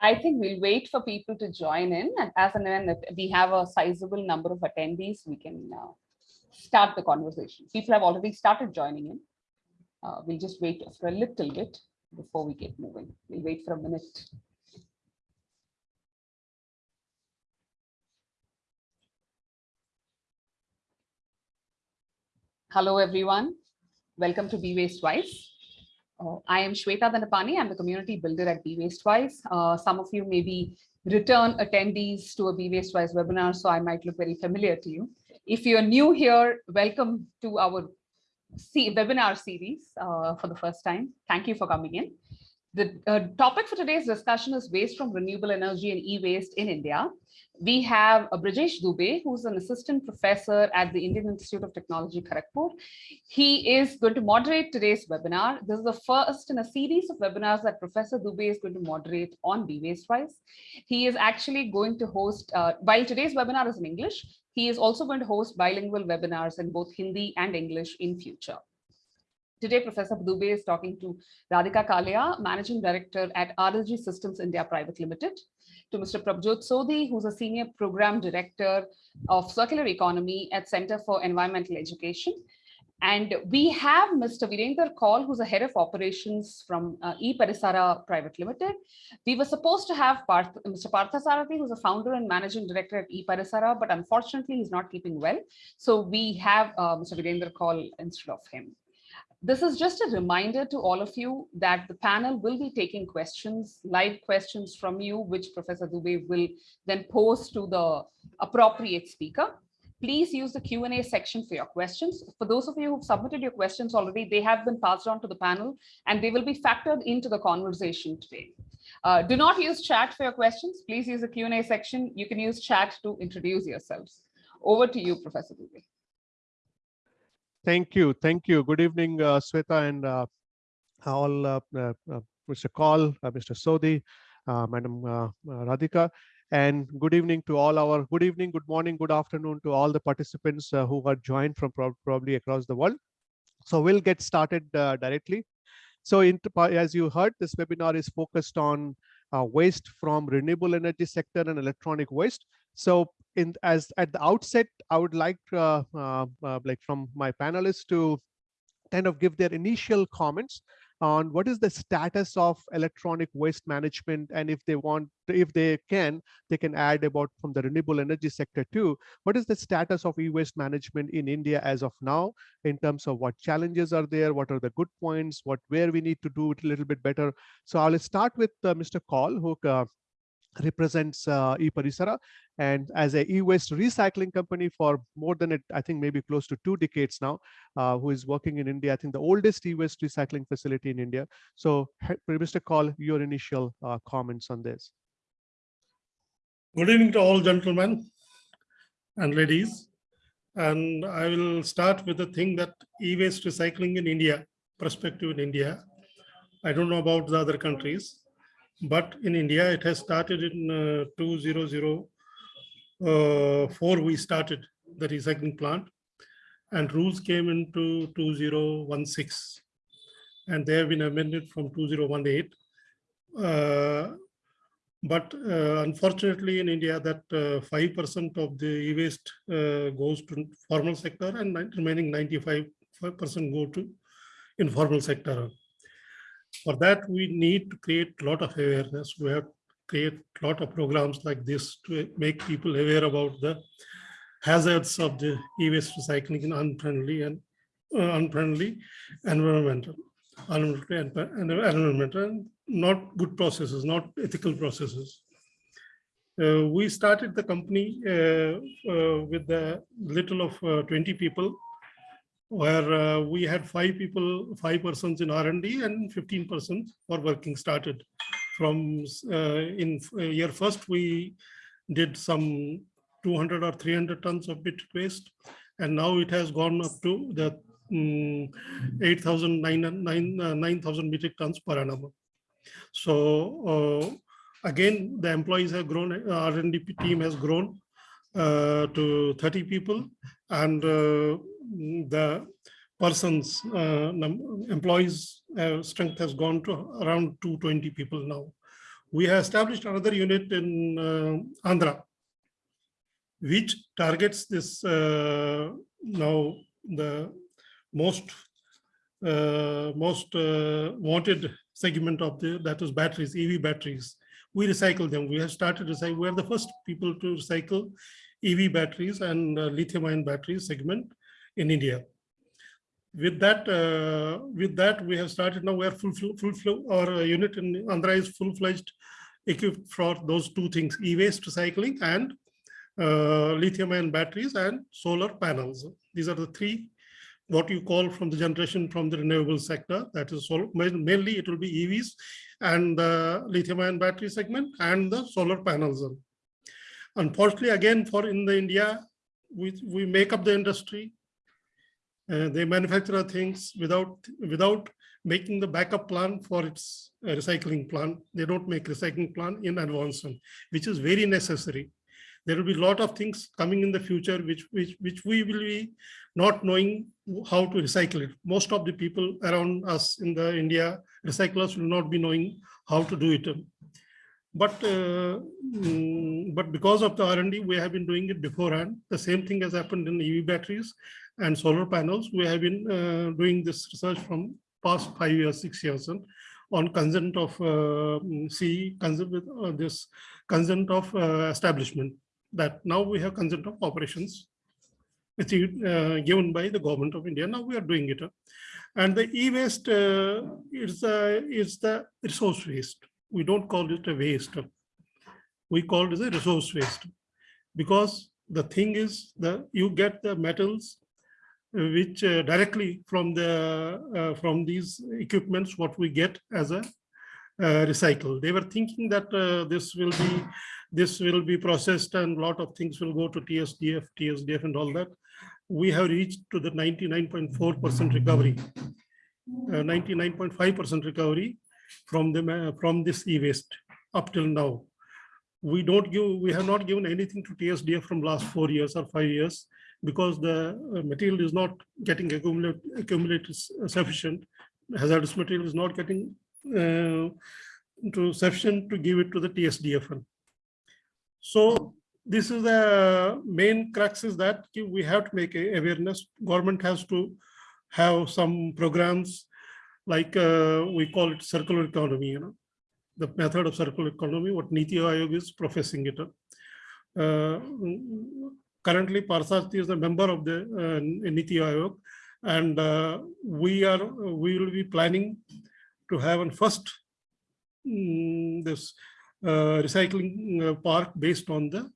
I think we'll wait for people to join in and as and when we have a sizable number of attendees, we can uh, start the conversation. People have already started joining in. Uh, we'll just wait for a little bit before we get moving. We'll wait for a minute. Hello, everyone. Welcome to Be Waste Wise. Uh, I am Shweta Dhandapani. I'm the community builder at Be Waste Wise. Uh, some of you may be return attendees to a Be Waste Wise webinar, so I might look very familiar to you. If you're new here, welcome to our webinar series uh, for the first time. Thank you for coming in. The uh, topic for today's discussion is waste from renewable energy and e-waste in India. We have uh, Dubey, who's an assistant professor at the Indian Institute of Technology, Kharagpur. He is going to moderate today's webinar. This is the first in a series of webinars that Professor Dubey is going to moderate on BWasteWise. He is actually going to host, uh, while today's webinar is in English, he is also going to host bilingual webinars in both Hindi and English in future. Today, Professor Dubey is talking to Radhika Kalia, Managing Director at RLG Systems India Private Limited, to Mr. Prabhjot Sodhi, who's a Senior Program Director of Circular Economy at Center for Environmental Education. And we have Mr. Virender Kaul, who's a head of operations from uh, e-Parisara Private Limited. We were supposed to have Parth, Mr. Parthasarathi, who's a founder and managing director at e-Parisara, but unfortunately he's not keeping well. So we have uh, Mr. Virender Kaul instead of him. This is just a reminder to all of you that the panel will be taking questions, live questions from you, which Professor Dubey will then pose to the appropriate speaker. Please use the Q&A section for your questions. For those of you who've submitted your questions already, they have been passed on to the panel and they will be factored into the conversation today. Uh, do not use chat for your questions. Please use the Q&A section. You can use chat to introduce yourselves. Over to you, Professor Dubey. Thank you. Thank you. Good evening, uh, Sweta and uh, all, uh, uh, uh Mr. Kaul, uh, Mr. Sodhi, Madam Radhika, and good evening to all our, good evening, good morning, good afternoon to all the participants who are joined from pro probably across the world. So we'll get started directly. So in, as you heard, this webinar is focused on waste from renewable energy sector and electronic waste. So in as at the outset, I would like uh, uh, uh, like from my panelists to kind of give their initial comments on what is the status of electronic waste management and if they want if they can they can add about from the renewable energy sector too. What is the status of e-waste management in india as of now in terms of what challenges are there what are the good points what where we need to do it a little bit better? So i'll start with uh, mr Kaul who uh, represents uh, eParisara and as a e-waste recycling company for more than it, I think maybe close to two decades now, uh, who is working in India, I think the oldest e-waste recycling facility in India. So Mr. Kaul, your initial uh, comments on this. Good evening to all gentlemen and ladies. And I will start with the thing that e-waste recycling in India, perspective in India. I don't know about the other countries, but in India, it has started in uh, 2004, we started the recycling plant and rules came into 2016 and they have been amended from 2018. Uh, but uh, unfortunately in India that 5% uh, of the e-waste uh, goes to formal sector and remaining 95% go to informal sector. For that, we need to create a lot of awareness. We have create a lot of programs like this to make people aware about the hazards of the e-waste recycling in unfriendly and uh, unfriendly environmental, environmental and environmental not good processes, not ethical processes. Uh, we started the company uh, uh, with a little of uh, 20 people where uh, we had five people, five persons in R&D and 15 persons for working started. From uh, in uh, year first, we did some 200 or 300 tons of bit waste, and now it has gone up to the um, 8,000, 9,000 uh, 9, metric tons per annum. So uh, again, the employees have grown, R&D team has grown uh, to 30 people, and the person's uh, employees uh, strength has gone to around 220 people now We have established another unit in uh, Andhra, which targets this uh, now the most uh, most uh, wanted segment of the that is batteries, EV batteries. We recycle them. We have started recycle. We are the first people to recycle EV batteries and uh, lithium-ion batteries segment in India. With that, uh, with that, we have started now. Full, full, full. Our unit in Andhra is full-fledged equipped for those two things: e-waste recycling and uh, lithium-ion batteries and solar panels. These are the three what you call from the generation from the renewable sector. That is all, mainly it will be EVs and the lithium ion battery segment and the solar panels. Unfortunately, again, for in the India, we, we make up the industry. Uh, they manufacture things without without making the backup plan for its uh, recycling plan. They don't make recycling plan in advance, which is very necessary. There will be a lot of things coming in the future which which which we will be not knowing how to recycle it. Most of the people around us in the india recyclers will not be knowing how to do it. But uh, mm, but because of the r&d we have been doing it beforehand. The same thing has happened in ev batteries and solar panels we have been uh, doing this research from past five years six years and on consent of uh, C consent with uh, this consent of uh, establishment that now we have consent of operations it's uh, given by the government of India. Now we are doing it. And the e-waste uh, is, uh, is the resource waste. We don't call it a waste. We call it a resource waste because the thing is that you get the metals which uh, directly from the uh, from these equipments what we get as a uh, recycle. They were thinking that uh, this will be this will be processed and a lot of things will go to TSDF, TSDF and all that. We have reached to the 99.4% recovery, 99.5% uh, recovery from the from this e-waste up till now. We don't give, we have not given anything to TSDF from last four years or five years because the uh, material is not getting accumulated, accumulated sufficient. Hazardous material is not getting uh, to sufficient to give it to the TSDF. So this is the main crux is that we have to make awareness. Government has to have some programs like uh, we call it circular economy, you know, the method of circular economy, what Niti Aayog is professing it. Uh, currently, Parsati is a member of the uh, Niti Aayog, and uh, we are we will be planning to have a first um, this uh, recycling uh, park based on the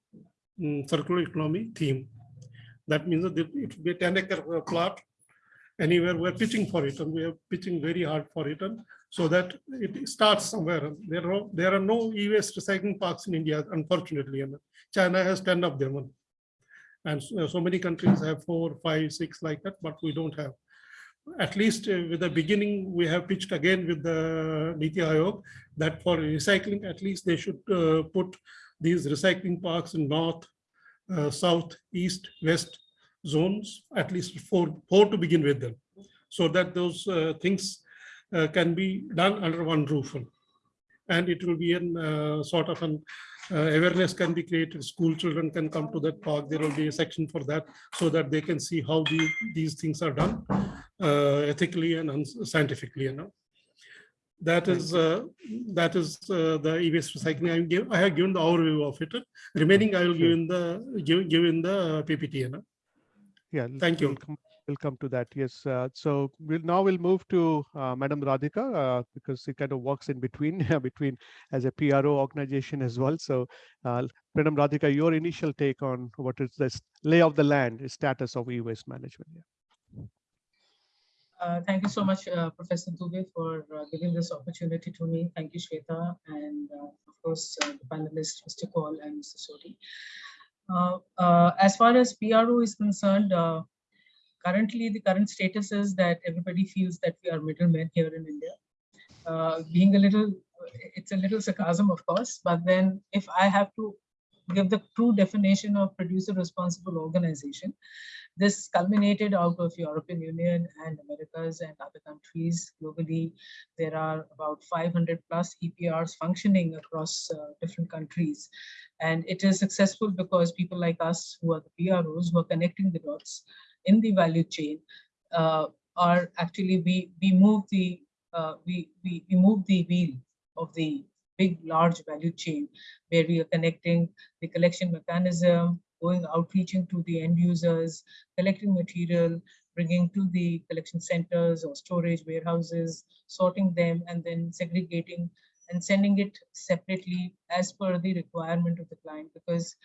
um, circular economy theme. That means that it will be a 10 acre uh, plot anywhere we're pitching for it and we are pitching very hard for it and so that it starts somewhere. There are, there are no e-waste recycling parks in India, unfortunately. And China has 10 of them. And so, so many countries have four, five, six like that, but we don't have at least uh, with the beginning, we have pitched again with the Niti Aayog that for recycling, at least they should uh, put these recycling parks in north, uh, south, east, west zones, at least four, four to begin with them, so that those uh, things uh, can be done under one roof. And it will be in uh, sort of an awareness can be created. School children can come to that park. There will be a section for that so that they can see how the, these things are done uh, ethically and scientifically. You know, that is uh, that is uh, the e-waste recycling. I give I have given the overview of it. Remaining, I will give in the give give in the PPT. You know. Yeah. Thank you. We'll come, to that. Yes. Uh, so we'll now we'll move to uh, Madam Radhika uh, because it kind of works in between between as a PRO organization as well. So, uh, Madam Radhika, your initial take on what is this lay of the land, status of e-waste management. Yeah. Uh, thank you so much, uh, Professor Dubey, for uh, giving this opportunity to me. Thank you, Shweta, and uh, of course, uh, the panelists, Mr. Kaul and Mr. Sodhi. as far as PRO is concerned, currently the current status is that everybody feels that we are middlemen here in India. being a little, it's a little sarcasm, of course, but then if I have to give the true definition of producer responsible organization. This culminated out of European Union and Americas and other countries globally. There are about 500 plus EPRs functioning across uh, different countries. And it is successful because people like us who are the PROs who are connecting the dots in the value chain uh, are actually, we, we move the, uh, we, we, we move the wheel of the big, large value chain where we are connecting the collection mechanism, going outreaching to the end users, collecting material, bringing to the collection centers or storage warehouses, sorting them, and then segregating and sending it separately as per the requirement of the client. Because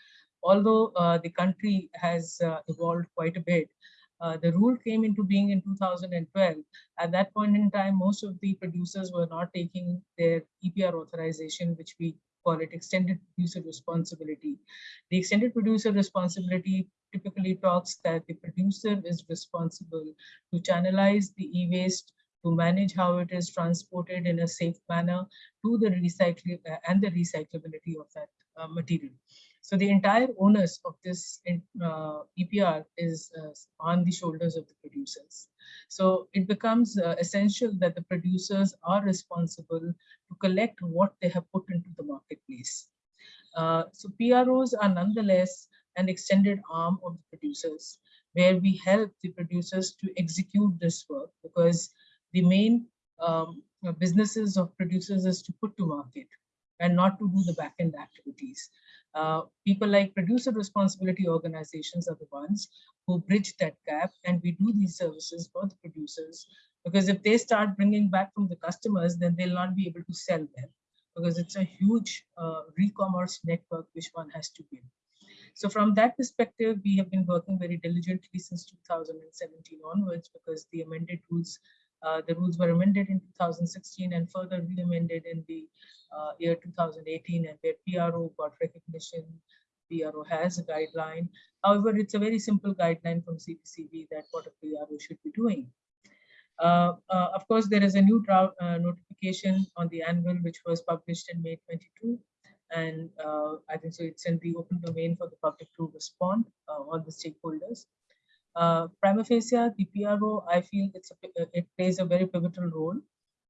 although uh, the country has uh, evolved quite a bit, uh, the rule came into being in 2012. At that point in time, most of the producers were not taking their EPR authorization, which we call it extended producer responsibility. The extended producer responsibility typically talks that the producer is responsible to channelize the e-waste, to manage how it is transported in a safe manner to the recycling uh, and the recyclability of that uh, material. So the entire onus of this uh, EPR is uh, on the shoulders of the producers. So it becomes uh, essential that the producers are responsible to collect what they have put into the marketplace. Uh, so PROs are nonetheless an extended arm of the producers, where we help the producers to execute this work because the main um, businesses of producers is to put to market and not to do the back-end activities. Uh, people like producer responsibility organizations are the ones who bridge that gap and we do these services for the producers because if they start bringing back from the customers then they'll not be able to sell them because it's a huge uh, re-commerce network which one has to build. So from that perspective, we have been working very diligently since 2017 onwards because the amended rules uh, the rules were amended in 2016 and further re-amended in the uh, year 2018 and where PRO got recognition. PRO has a guideline. However, it's a very simple guideline from CPCB that what a PRO should be doing. Uh, uh, of course, there is a new uh, notification on the annual which was published in May 22 and I think so it's in the open domain for the public to respond, all the stakeholders. Uh, prima facie, the PRO, I feel a, it plays a very pivotal role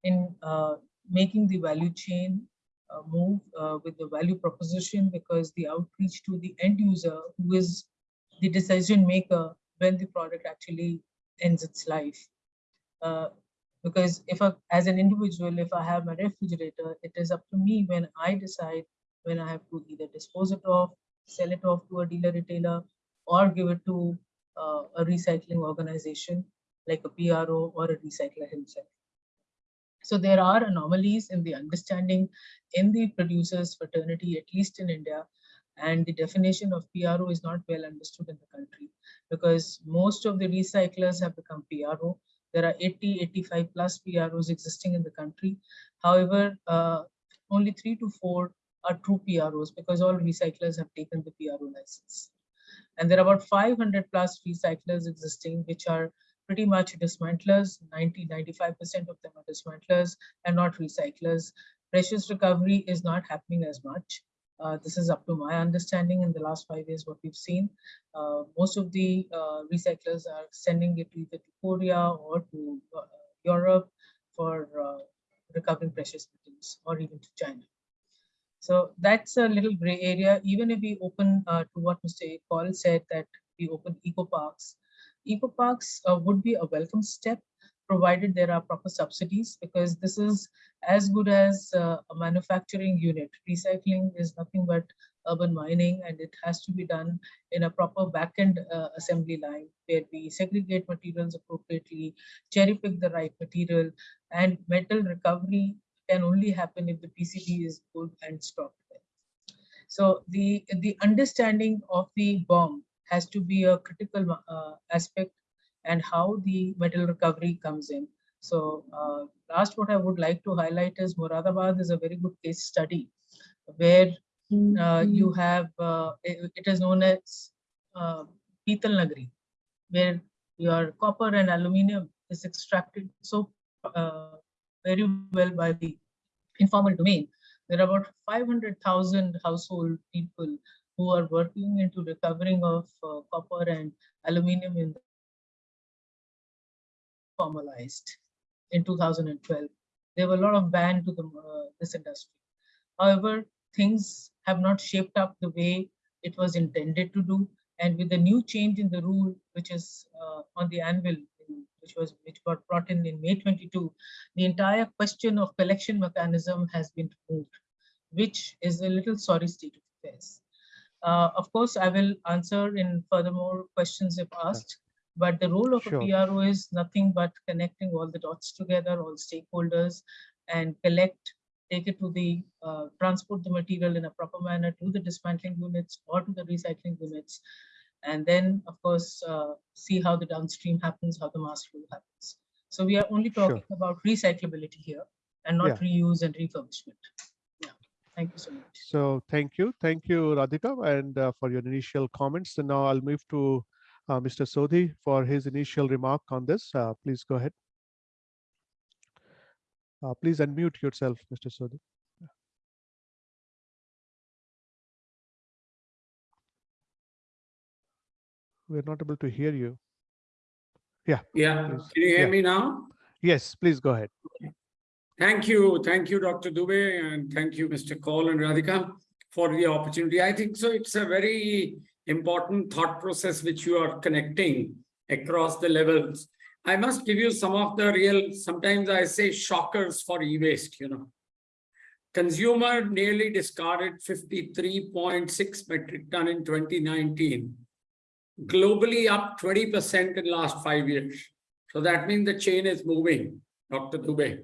in uh, making the value chain uh, move uh, with the value proposition because the outreach to the end user who is the decision maker when the product actually ends its life. Uh, because if I, as an individual, if I have my refrigerator, it is up to me when I decide when I have to either dispose it off, sell it off to a dealer retailer, or give it to uh, a recycling organization like a PRO or a recycler himself. So there are anomalies in the understanding in the producers fraternity, at least in India, and the definition of PRO is not well understood in the country because most of the recyclers have become PRO. There are 80, 85 plus PROs existing in the country. However, uh, only three to four are true PROs because all recyclers have taken the PRO license. And there are about 500 plus recyclers existing, which are pretty much dismantlers. 90, 95% of them are dismantlers and not recyclers. Precious recovery is not happening as much. Uh, this is up to my understanding in the last five years, what we've seen. Uh, most of the uh, recyclers are sending it either to Korea or to uh, Europe for uh, recovering precious metals or even to China. So that's a little gray area. Even if we open uh, to what Mr. Paul said that we open eco parks, eco parks uh, would be a welcome step provided there are proper subsidies because this is as good as uh, a manufacturing unit. Recycling is nothing but urban mining and it has to be done in a proper backend uh, assembly line where we segregate materials appropriately, cherry pick the right material and metal recovery can only happen if the PCB is good and well. So the, the understanding of the bomb has to be a critical uh, aspect and how the metal recovery comes in. So uh, last what I would like to highlight is Moradabad is a very good case study where uh, you have, uh, it, it is known as uh, Pital Nagri, where your copper and aluminum is extracted so uh, very well by the informal domain. There are about 500,000 household people who are working into recovering of uh, copper and aluminum in formalized in 2012. There were a lot of ban to the, uh, this industry. However, things have not shaped up the way it was intended to do. And with the new change in the rule, which is uh, on the anvil, which was which got brought in in May 22, the entire question of collection mechanism has been moved, which is a little sorry state of affairs. Uh, of course, I will answer in furthermore questions if asked. But the role of Sure. a PRO is nothing but connecting all the dots together, all stakeholders, and collect, take it to the, uh, transport the material in a proper manner to the dismantling units or to the recycling units. And then, of course, uh, see how the downstream happens, how the mass flow happens. So we are only Sure. talking about recyclability here and not reuse and refurbishment. Yeah, thank you so much. So thank you. Thank you, Radhika, and uh, for your initial comments. And now I'll move to uh, Mr. Sodhi for his initial remark on this. Uh, Please go ahead. Uh, Please unmute yourself, Mr. Sodhi. We're not able to hear you. Yeah, Please. can you hear Yeah. me now? Yes, please go ahead. Thank you, thank you, Dr. Dubey, and thank you, Mr. Kaul and Radhika, for the opportunity. I think so. It's a very important thought process which you are connecting across the levels. I must give you some of the real, sometimes I say shockers for e-waste, you know. Consumer nearly discarded 53.6 metric ton in 2019. Globally up 20% in the last five years. So that means the chain is moving, Dr. Dubey.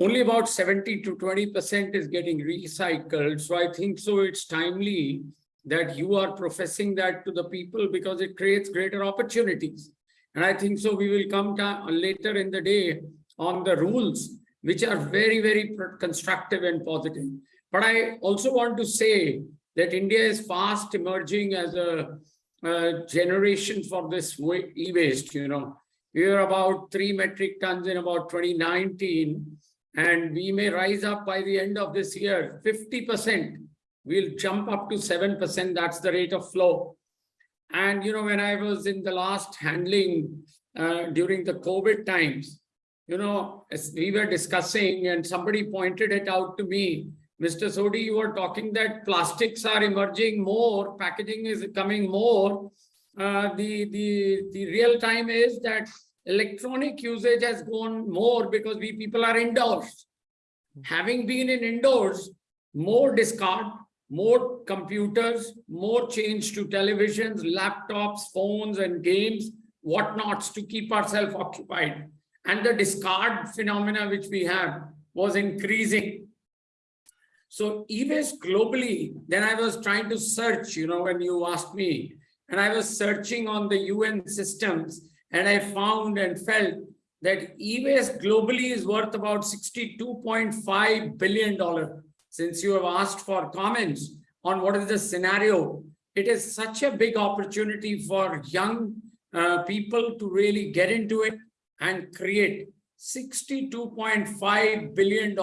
Only about 70 to 20% is getting recycled. So I think so it's timely that you are professing that to the people because it creates greater opportunities. And I think so we will come later in the day on the rules, which are very, very constructive and positive. But I also want to say that India is fast emerging as a, a generation for this e-waste, you know. We were about three metric tons in about 2019, and we may rise up by the end of this year, 50%. We'll jump up to 7%. That's the rate of flow. And, you know, when I was in the last handling uh, during the COVID times, you know, as we were discussing and somebody pointed it out to me, Mr. Sodhi, you were talking that plastics are emerging more, packaging is coming more. Uh, the, the, the real time is that electronic usage has gone more because we people are indoors. Having been in indoors, more discard, more computers, more change to televisions, laptops, phones and games, whatnots to keep ourselves occupied. And the discard phenomena which we have was increasing. So e-waste globally, then I was trying to search, you know, when you asked me, and I was searching on the UN systems and I found and felt that e-waste globally is worth about $62.5 billion. Since you have asked for comments on what is the scenario, it is such a big opportunity for young uh, people to really get into it and create $62.5 billion,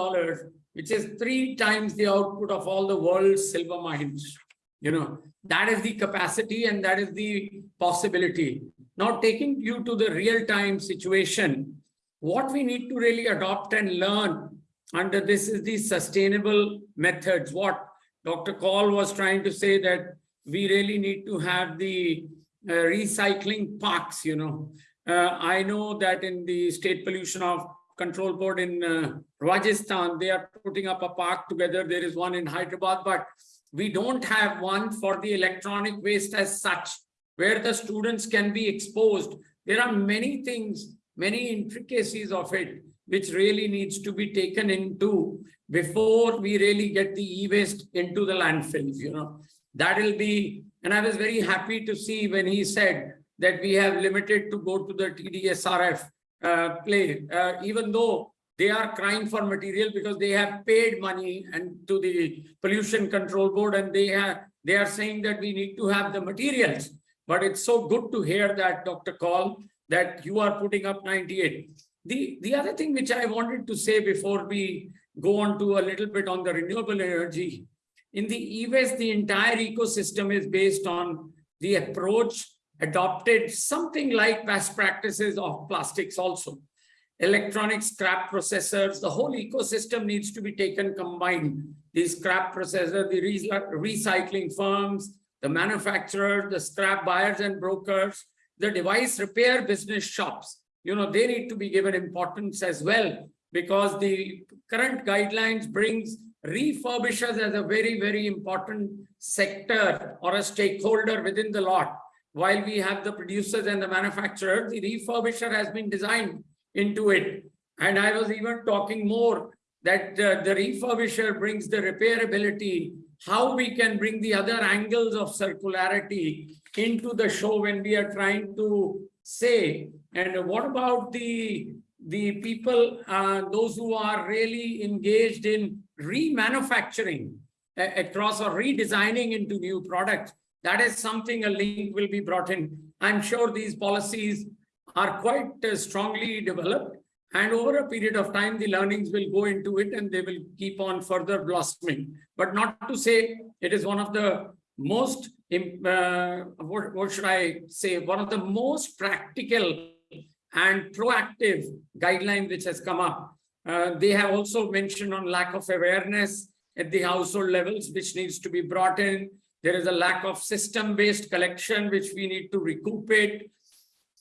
which is three times the output of all the world's silver mines. You know, that is the capacity and that is the possibility. Now taking you to the real-time situation, what we need to really adopt and learn under this is the sustainable methods. What Dr. Kaul was trying to say that we really need to have the uh, recycling parks, you know. Uh, I know that in the State Pollution of Control Board in uh, Rajasthan, they are putting up a park together. There is one in Hyderabad, but we don't have one for the electronic waste as such, where the students can be exposed. There are many things, many intricacies of it, which really needs to be taken into before we really get the e-waste into the landfills, you know. That will be, and I was very happy to see when he said that we have limited to go to the TDSRF uh, play, uh, even though they are crying for material because they have paid money and to the pollution control board and they have they are saying that we need to have the materials. But it's so good to hear that, Dr. Kaul, that you are putting up 98. The, the other thing which I wanted to say before we go on to a little bit on the renewable energy in the e-waste, the entire ecosystem is based on the approach adopted something like best practices of plastics also. Electronic scrap processors, the whole ecosystem needs to be taken combined. The scrap processor, the re- recycling firms, the manufacturer, the scrap buyers and brokers, the device repair business shops, you know, they need to be given importance as well because the current guidelines brings refurbishers as a very, very important sector or a stakeholder within the lot. While we have the producers and the manufacturer, the refurbisher has been designed into it. And I was even talking more that uh, the refurbisher brings the repairability, how we can bring the other angles of circularity into the show when we are trying to say, and what about the, the people, uh, those who are really engaged in remanufacturing a- across or redesigning into new products? That is something a link will be brought in. I'm sure these policies are quite uh, strongly developed and over a period of time, the learnings will go into it and they will keep on further blossoming. But not to say it is one of the most, uh, what, what should I say, one of the most practical and proactive guideline which has come up. Uh, they have also mentioned on lack of awareness at the household levels, which needs to be brought in. There is a lack of system-based collection, which we need to recoup it.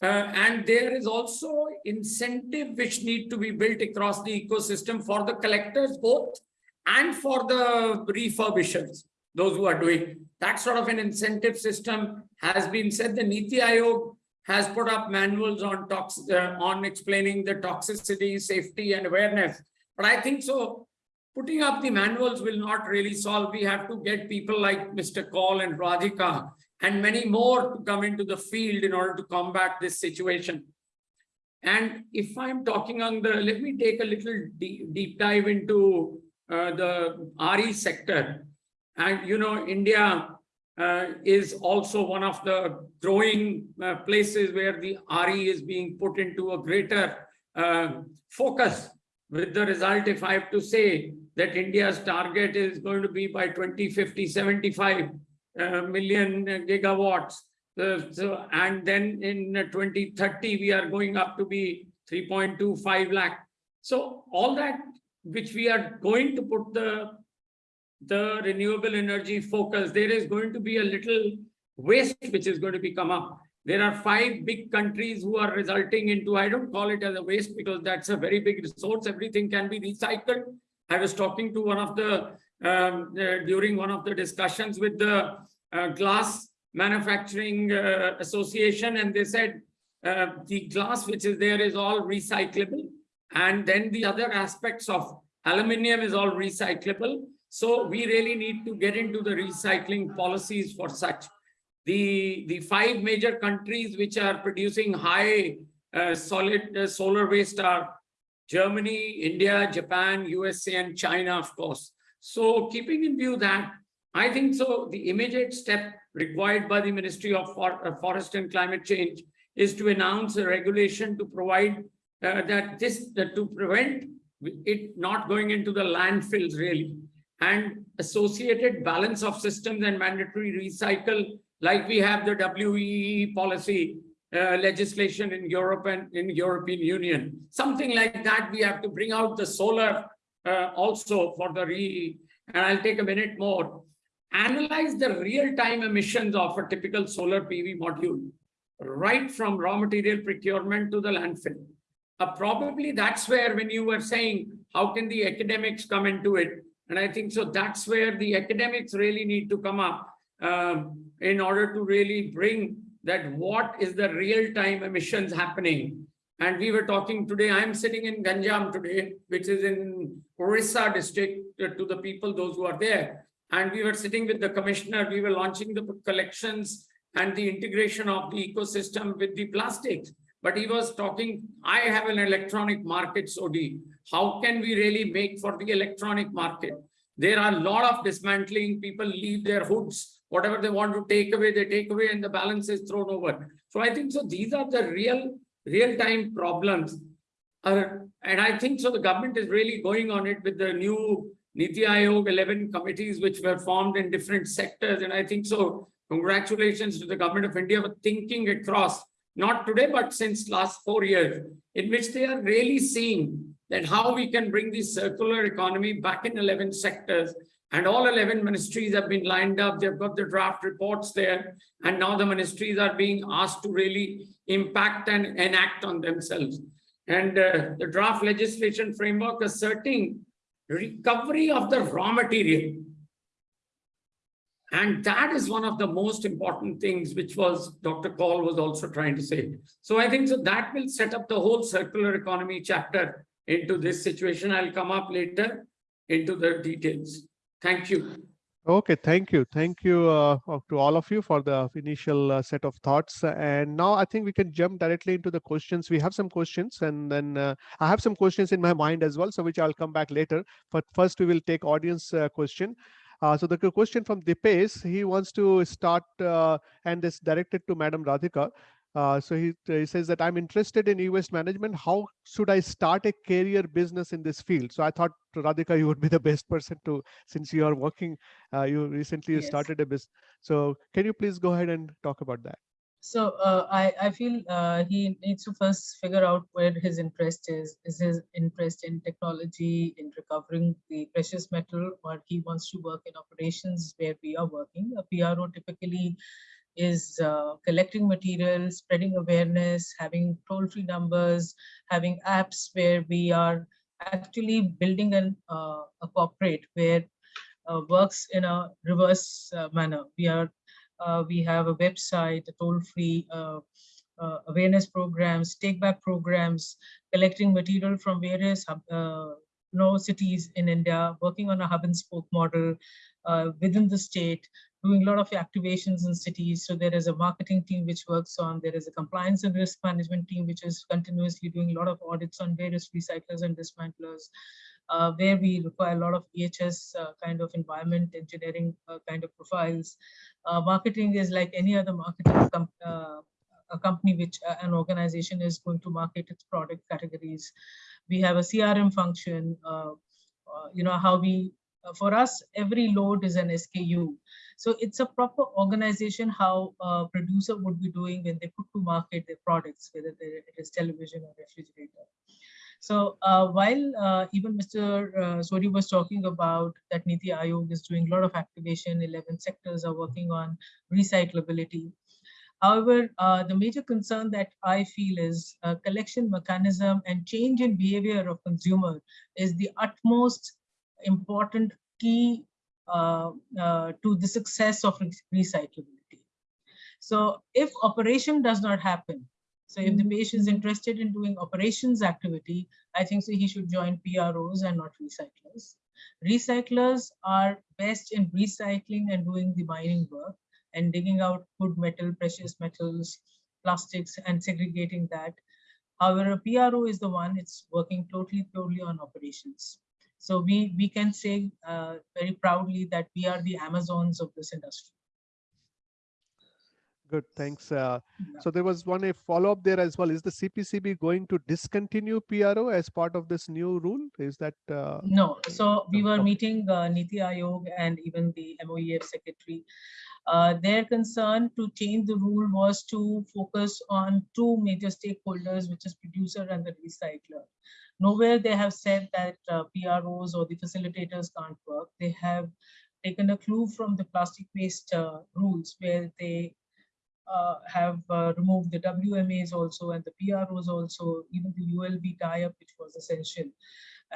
Uh, and there is also incentive which need to be built across the ecosystem for the collectors both and for the refurbishers, those who are doing. That sort of an incentive system has been said. The Niti Aayog has put up manuals on tox uh, on explaining the toxicity, safety, and awareness. But I think so. Putting up the manuals will not really solve. We have to get people like Mr. Kaul and Radhika and many more to come into the field in order to combat this situation. And if I'm talking on the, let me take a little deep, deep dive into uh, the RE sector. And you know, India uh, is also one of the growing uh, places where the RE is being put into a greater uh, focus. With the result, if I have to say that India's target is going to be by 2050, 75 uh, million gigawatts. Uh, so, and then in 2030, we are going up to be 3.25 lakh. So all that which we are going to put the, the renewable energy focus, there is going to be a little waste which is going to be come up. There are five big countries who are resulting into, I don't call it as a waste because that's a very big resource. Everything can be recycled. I was talking to one of the, um, uh, during one of the discussions with the uh, glass manufacturing uh, association and they said uh, the glass which is there is all recyclable and then the other aspects of aluminium is all recyclable. So we really need to get into the recycling policies for such. The the five major countries which are producing high uh, solid uh, solar waste are germany india japan usa and china of course. So keeping in view that I think so. The immediate step required by the Ministry of uh, Forest and Climate Change is to announce a regulation to provide uh, that this that to prevent it not going into the landfills really and associated balance of systems and mandatory recycle like we have the WEE policy uh, legislation in Europe and in European Union. Something like that, we have to bring out the solar uh, also for the re, and I'll take a minute more analyze the real-time emissions of a typical solar PV module, right from raw material procurement to the landfill. Uh, probably that's where when you were saying, how can the academics come into it? And I think so that's where the academics really need to come up um, in order to really bring that what is the real-time emissions happening. And we were talking today, I'm sitting in Ganjam today, which is in Orissa district uh, to the people, those who are there. And we were sitting with the commissioner, we were launching the collections and the integration of the ecosystem with the plastics. But he was talking, I have an electronic market, Sodhi. How can we really make for the electronic market? There are a lot of dismantling, people leave their hoods, whatever they want to take away, they take away and the balance is thrown over. So I think so these are the real, real-time problems. Uh, and I think so the government is really going on it with the new Niti Aayog, 11 committees which were formed in different sectors. And I think so, congratulations to the government of India for thinking across, not today, but since last four years, in which they are really seeing that how we can bring the circular economy back in 11 sectors. And all 11 ministries have been lined up. They've got the draft reports there. And now the ministries are being asked to really impact and enact on themselves. And uh, the draft legislation framework asserting recovery of the raw material. And that is one of the most important things, which was Dr. Kaul was also trying to say. So I think so that will set up the whole circular economy chapter into this situation. I'll come up later into the details. Thank you. Okay, thank you. Thank you uh, to all of you for the initial uh, set of thoughts. And now I think we can jump directly into the questions. We have some questions and then uh, I have some questions in my mind as well, so which I'll come back later. But first we will take audience uh, question. Uh, so the question from Dipesh, he wants to start uh, and is directed to Madam Radhika. Uh, so he, he says that I'm interested in e-waste management. How should I start a career business in this field? So I thought Radhika, you would be the best person to, since you are working, uh, you recently Yes. started a business. So can you please go ahead and talk about that? So uh, I, I feel uh, he needs to first figure out where his interest is. Is his interest in technology, in recovering the precious metal, or he wants to work in operations where we are working? A PRO typically is uh, collecting materials, spreading awareness, having toll-free numbers, having apps where we are actually building an, uh, a corporate where uh, works in a reverse uh, manner. We are uh, we have a website, a toll-free uh, awareness programs, take-back programs, collecting material from various know, cities in India, working on a hub and spoke model uh, within the state, doing a lot of activations in cities. So there is a marketing team which works on, there is a compliance and risk management team which is continuously doing a lot of audits on various recyclers and dismantlers. Uh, where we require a lot of EHS uh, kind of environment engineering uh, kind of profiles. Uh, marketing is like any other marketing com uh, a company which uh, an organization is going to market its product categories. We have a CRM function, you know, how we, for us, every load is an SKU. So it's a proper organization how a producer would be doing when they put to market their products, whether it is television or refrigerator. So uh, while uh, even Mr. Uh, Sori was talking about that Niti Aayog is doing a lot of activation, 11 sectors are working on recyclability. However, uh, the major concern that I feel is uh, collection mechanism and change in behavior of consumer is the utmost important key Uh, uh, to the success of recyclability. So if operation does not happen, so if the mm-hmm. patient is interested in doing operations activity, I think so he should join PROs and not recyclers. Recyclers are best in recycling and doing the mining work and digging out good metal, precious metals, plastics and segregating that. However, a PRO is the one it's working totally, totally on operations. So we, we can say uh, very proudly that we are the Amazons of this industry. Good, thanks. Uh, Yeah. so there was one a follow-up there as well. Is the CPCB going to discontinue PRO as part of this new rule? Is that? Uh, No, so we were meeting uh, Niti Aayog and even the MOEF secretary. Uh, Their concern to change the rule was to focus on two major stakeholders, which is producer and the recycler. Nowhere they have said that uh, PROs or the facilitators can't work. They have taken a clue from the plastic waste uh, rules where they uh, have uh, removed the WMAs also and the PROs also, even the ULB tie-up, which was essential.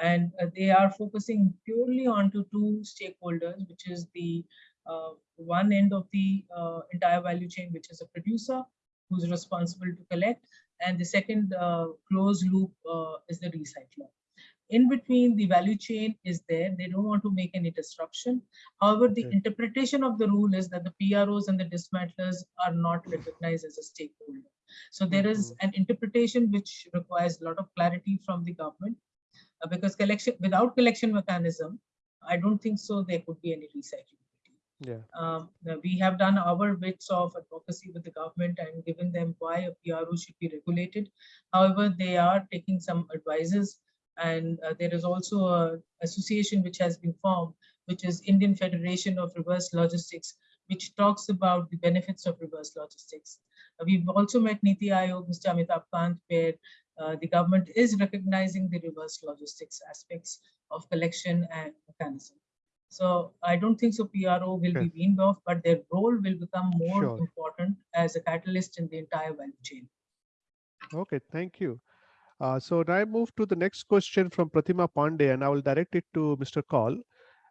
And uh, they are focusing purely onto two stakeholders, which is the uh, one end of the uh, entire value chain, which is a producer who's responsible to collect, and the second uh, closed loop uh, is the recycler. In between, the value chain is there. They don't want to make any disruption. However, the Okay. interpretation of the rule is that the PROs and the dismantlers are not recognized as a stakeholder. So there is Mhm. an interpretation which requires a lot of clarity from the government uh, because collection without collection mechanism, I don't think so there could be any recycling. Yeah. Um, we have done our bits of advocacy with the government and given them why a PRO should be regulated. However, they are taking some advices And uh, there is also a association which has been formed, which is Indian Federation of Reverse Logistics, which talks about the benefits of reverse logistics. Uh, We've also met Niti Aayog, Mr. Amitabh Kant, where uh, the government is recognizing the reverse logistics aspects of collection and mechanism. So I don't think so PRO will be weaned off, but their role will become more Sure. important as a catalyst in the entire value chain. Okay, thank you. Uh, so now I move to the next question from Pratima Pandey, and I will direct it to Mr. Kaul.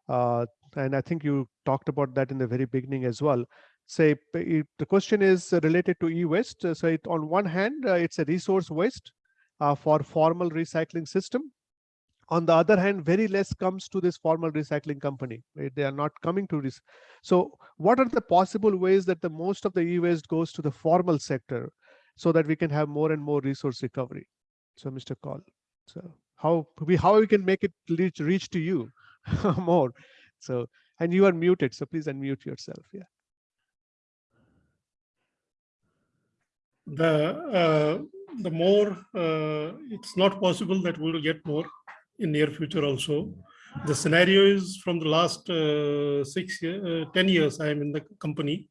Uh, and I think you talked about that in the very beginning as well. Say, it- the question is related to e-waste. So it, on one hand, uh, it's a resource waste uh, for formal recycling system. On the other hand, very less comes to this formal recycling company. right? They are not coming to this. So what are the possible ways that the most of the e-waste goes to the formal sector? so that we can have more and more resource recovery. So Mr. Kaul, so how we how we can make it reach reach to you more. So and you are muted, so please unmute yourself. Yeah. The, uh, the more, uh, it's not possible that we will get more in near future also. The scenario is from the last uh, six, year, uh, 10 years I am in the company.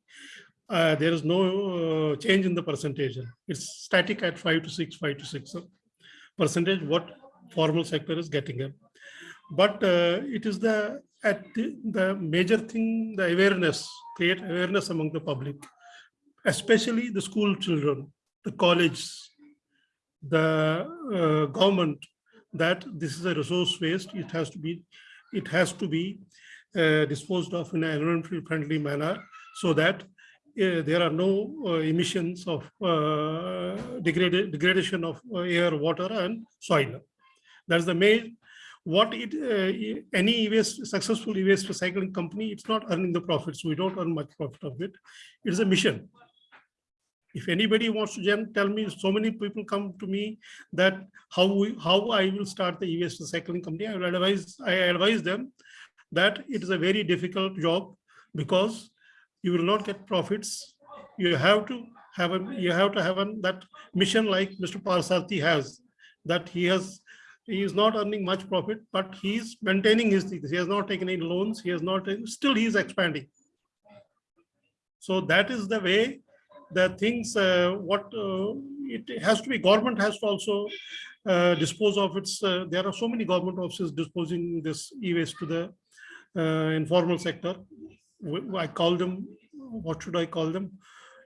Uh, there is no uh, change in the percentage. It's static at five to six, five to six percentage what formal sector is getting in. But it is the at the, the major thing, the awareness, create awareness among the public especially the school children, the college, the uh, government, that this is a resource waste. It has to be, it has to be uh, disposed of in an environmentally friendly manner so that uh, there are no uh, emissions of uh, degrada- degradation of uh, air, water, and soil. That's the main. What it uh, any e-waste successful e-waste recycling company, it's not earning the profits. We don't earn much profit of it. It's a mission if anybody wants to tell me, so many people come to me that how we, how I will start the e-waste recycling company, I advise, I advise them that it is a very difficult job because you will not get profits. You have to have a, you have to have a, that mission like Mr. Parsarthi has, that he has, he is not earning much profit, but he is maintaining his things. He has not taken any loans. He has not, still he is expanding. So that is the way the things uh, what uh, it has to be government has to also uh, dispose of its there are so many government offices disposing this e-waste to the informal sector. I call them what should i call them?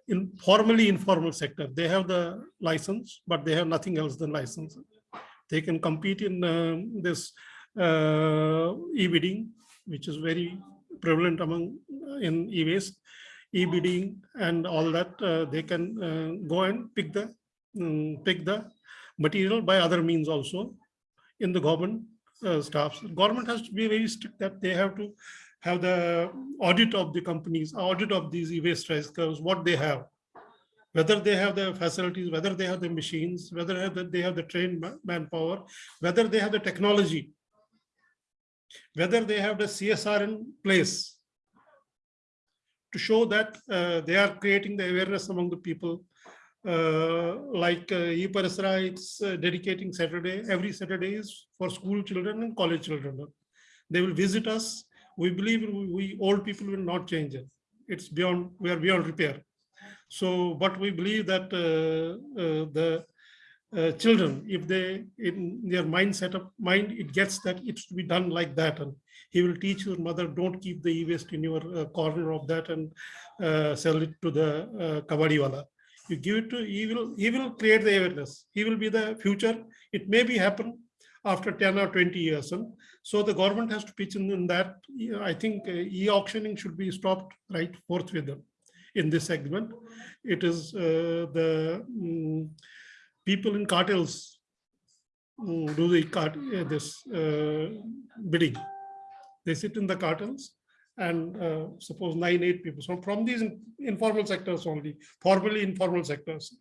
Informally informal sector. They have the license but they have nothing else than license. They can compete in this uh, e-bidding which is very prevalent among in e-waste e-bidding and all that, uh, they can uh, go and pick the um, pick the material by other means also in the government uh, staffs. Government has to be very strict that they have to have the audit of the companies, audit of these e-waste recyclers, what they have, whether they have the facilities, whether they have the machines, whether they have the trained manpower, whether they have the technology, whether they have the CSR in place to show that uh, they are creating the awareness among the people. Uh, like uh, it's uh, dedicating Saturday, every Saturday is for school children and college children. They will visit us. We believe we, we old people will not change it. It's beyond, we are beyond repair. So, but we believe that uh, uh, the uh, children, if they, in their mindset of mind, it gets that it should be done like that. And he will teach your mother, don't keep the e-waste in your uh, corner of that and uh, sell it to the uh, kabadi wala. You give it to, he will, he will create the awareness. He will be the future. It may be happen after 10 or 20 years. And so the government has to pitch in, in that. I think uh, e-auctioning should be stopped right forthwith in this segment. It is uh, the mm, people in cartels mm, do the cart, uh, this uh, bidding. They sit in the cartels and uh, suppose nine, eight people. So from these in- informal sectors only, formally informal sectors.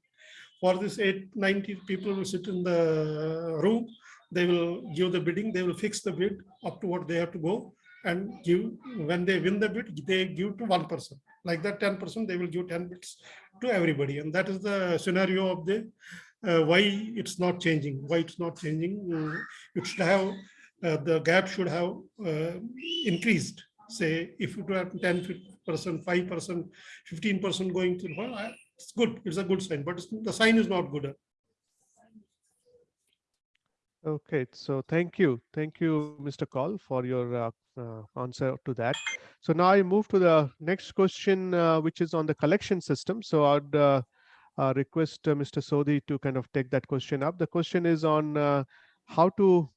For this eight, 90 people will sit in the room, they will give the bidding, they will fix the bid up to what they have to go and give, when they win the bid, they give to one person. Like that 10%, they will give 10 bids to everybody. And that is the scenario of the uh, why it's not changing, why it's not changing. Uh, It should have, uh, the gap should have uh, increased. Say, if it were 10 percent, 5 percent, 15 percent going to, well, I- it's good, it's a good sign, but the sign is not good. Okay, so thank you. Thank you, Mr. Kaul, for your uh, uh, answer to that. So now I move to the next question, uh, which is on the collection system. So I'd uh, request uh, Mr. Sodhi to kind of take that question up. The question is on uh, how to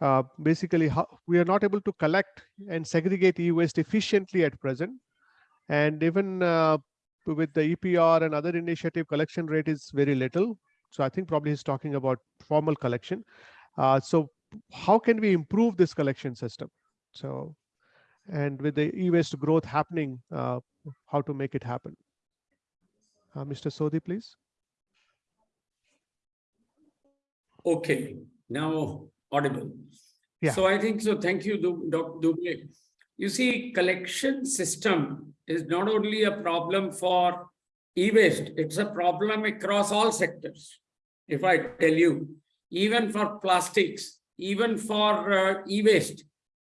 uh, basically how we are not able to collect and segregate e-waste efficiently at present. And even with the EPR and other initiative collection rate is very little. So I think probably he's talking about formal collection. So how can we improve this collection system? So, and with the e-waste growth happening, uh, how to make it happen? Uh, Mr. Sodhi, please. Okay, now audible. Yeah. So I think so. Thank you, Dr. Dubey. You see, collection system is not only a problem for e-waste, it's a problem across all sectors. If I tell you, even for plastics, even for uh, e-waste,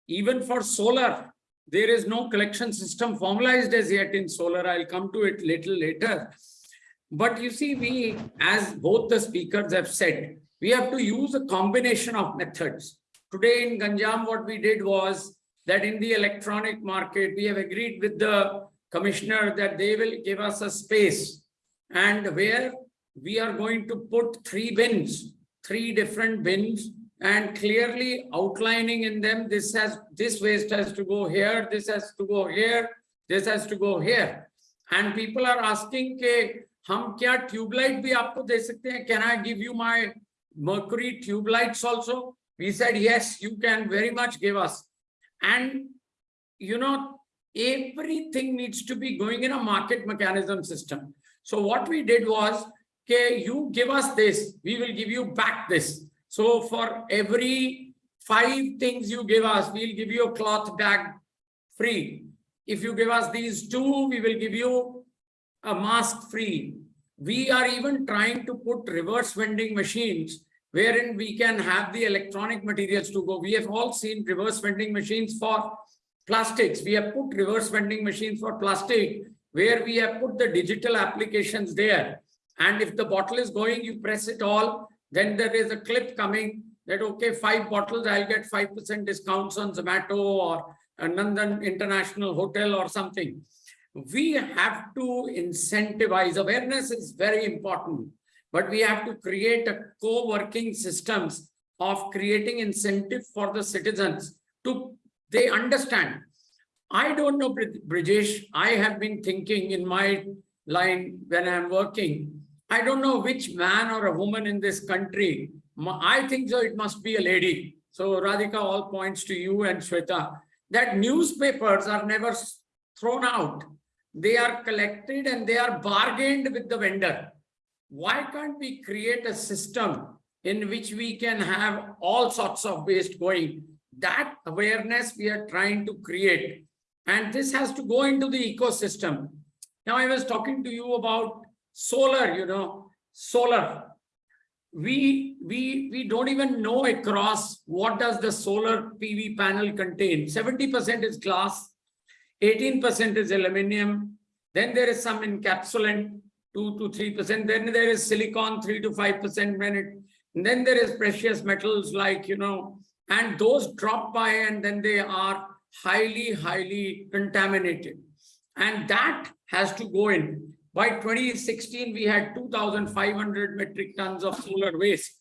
even for solar, there is no collection system formalized as yet in solar. I'll come to it little later. But you see, we, as both the speakers have said, we have to use a combination of methods. Today in Ganjam, what we did was that in the electronic market, we have agreed with the commissioner that they will give us a space and where we are going to put three bins, three different bins and clearly outlining in them, this has, this waste has to go here, this has to go here, this has to go here. And people are asking ke, हम क्या tubelight भी आपको दे सकते हैं can I give you my mercury tube lights also we said yes you can very much give us and you know everything needs to be going in a market mechanism system so what we did was okay you give us this we will give you back this so for every five things you give us we'll give you a cloth bag free if you give us these two we will give you a mask free. We are even trying to put reverse vending machines wherein we can have the electronic materials to go. We have all seen reverse vending machines for plastics. We have put reverse vending machines for plastic where we have put the digital applications there. And if the bottle is going, you press it all, then there is a clip coming that, okay, five bottles, I'll get 5% discounts on Zomato or Nandan International Hotel or something we have to incentivize. Awareness is very important but we have to create a co-working systems of creating incentive for the citizens to they understand. I don't know Brijesh i have been thinking in my line when i'm working i don't know which man or a woman in this country i think so it must be a lady. So radhika all points to you and shweta that newspapers are never thrown out they are collected and they are bargained with the vendor. Why can't we create a system in which we can have all sorts of waste going? That awareness we are trying to create. And this has to go into the ecosystem. Now I was talking to you about solar, you know, solar. We, we, we don't even know across what does the solar PV panel contain. 70% is glass, 18% is aluminum. Then there is some encapsulant, 2 to 3%. Then there is silicon, 3 to 5% when it, then there is precious metals like, you know, and those drop by and then they are highly, highly contaminated. And that has to go in. By 2016, we had 2,500 metric tons of solar waste.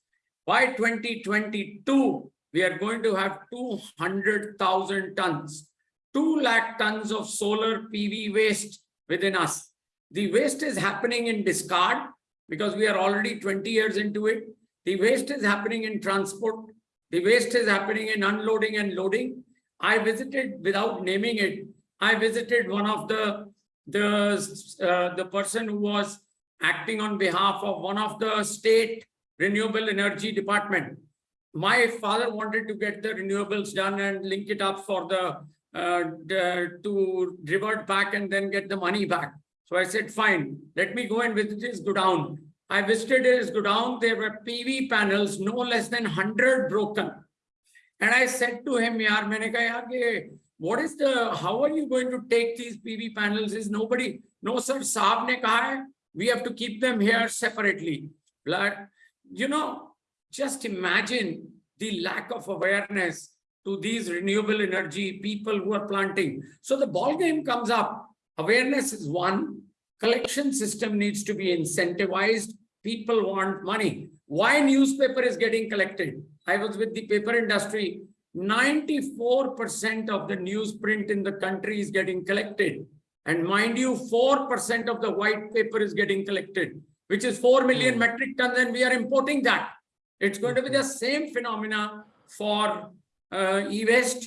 By 2022, we are going to have 200,000 tons. 2 lakh tons of solar PV waste within us. The waste is happening in discard because we are already 20 years into it. The waste is happening in transport. The waste is happening in unloading and loading. I visited without naming it. I visited one of the the uh, the person who was acting on behalf of one of the state renewable energy department. My father wanted to get the renewables done and link it up for the the- Uh, to revert back and then get the money back. So I said, fine, let me go and visit his godown. I visited his godown, there were PV panels, no less than 100 broken. And I said to him, yaar, maine yaar, what is the, how are you going to take these PV panels? Is nobody, no sir, Saab ne kaha hai, we have to keep them here separately. But, you know, just imagine the lack of awareness to these renewable energy people who are planting. So the ball game comes up. Awareness is one. Collection system needs to be incentivized. People want money. Why newspaper is getting collected? I was with the paper industry. 94% of the newsprint in the country is getting collected. And mind you, 4% of the white paper is getting collected, which is 4 million Hmm. metric tons, and we are importing that. It's going to be the same phenomena for uh, e-waste.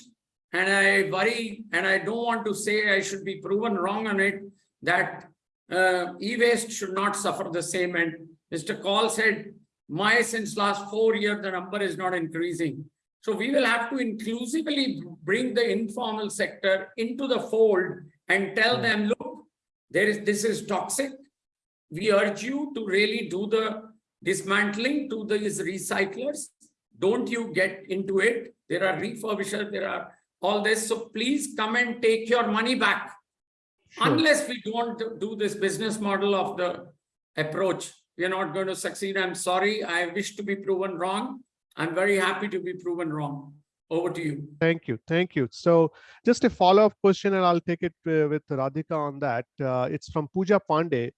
And I worry, and I don't want to say I should be proven wrong on it, that uh, e-waste should not suffer the same. And Mr. Kaul said, my since last four years, the number is not increasing. So we will have to inclusively bring the informal sector into the fold and tell Yeah. them, look, there is, this is toxic. We urge you to really do the dismantling to these recyclers. Don't you get into it. There are refurbishers, there are all this. So please come and take your money back. Sure. Unless we don't do this business model of the approach, we are not going to succeed. I'm sorry. I wish to be proven wrong. I'm very happy to be proven wrong. Over to you. Thank you. Thank you. So just a follow-up question, and I'll take it uh, with Radhika on that. Uh, it's from Pooja Pandey.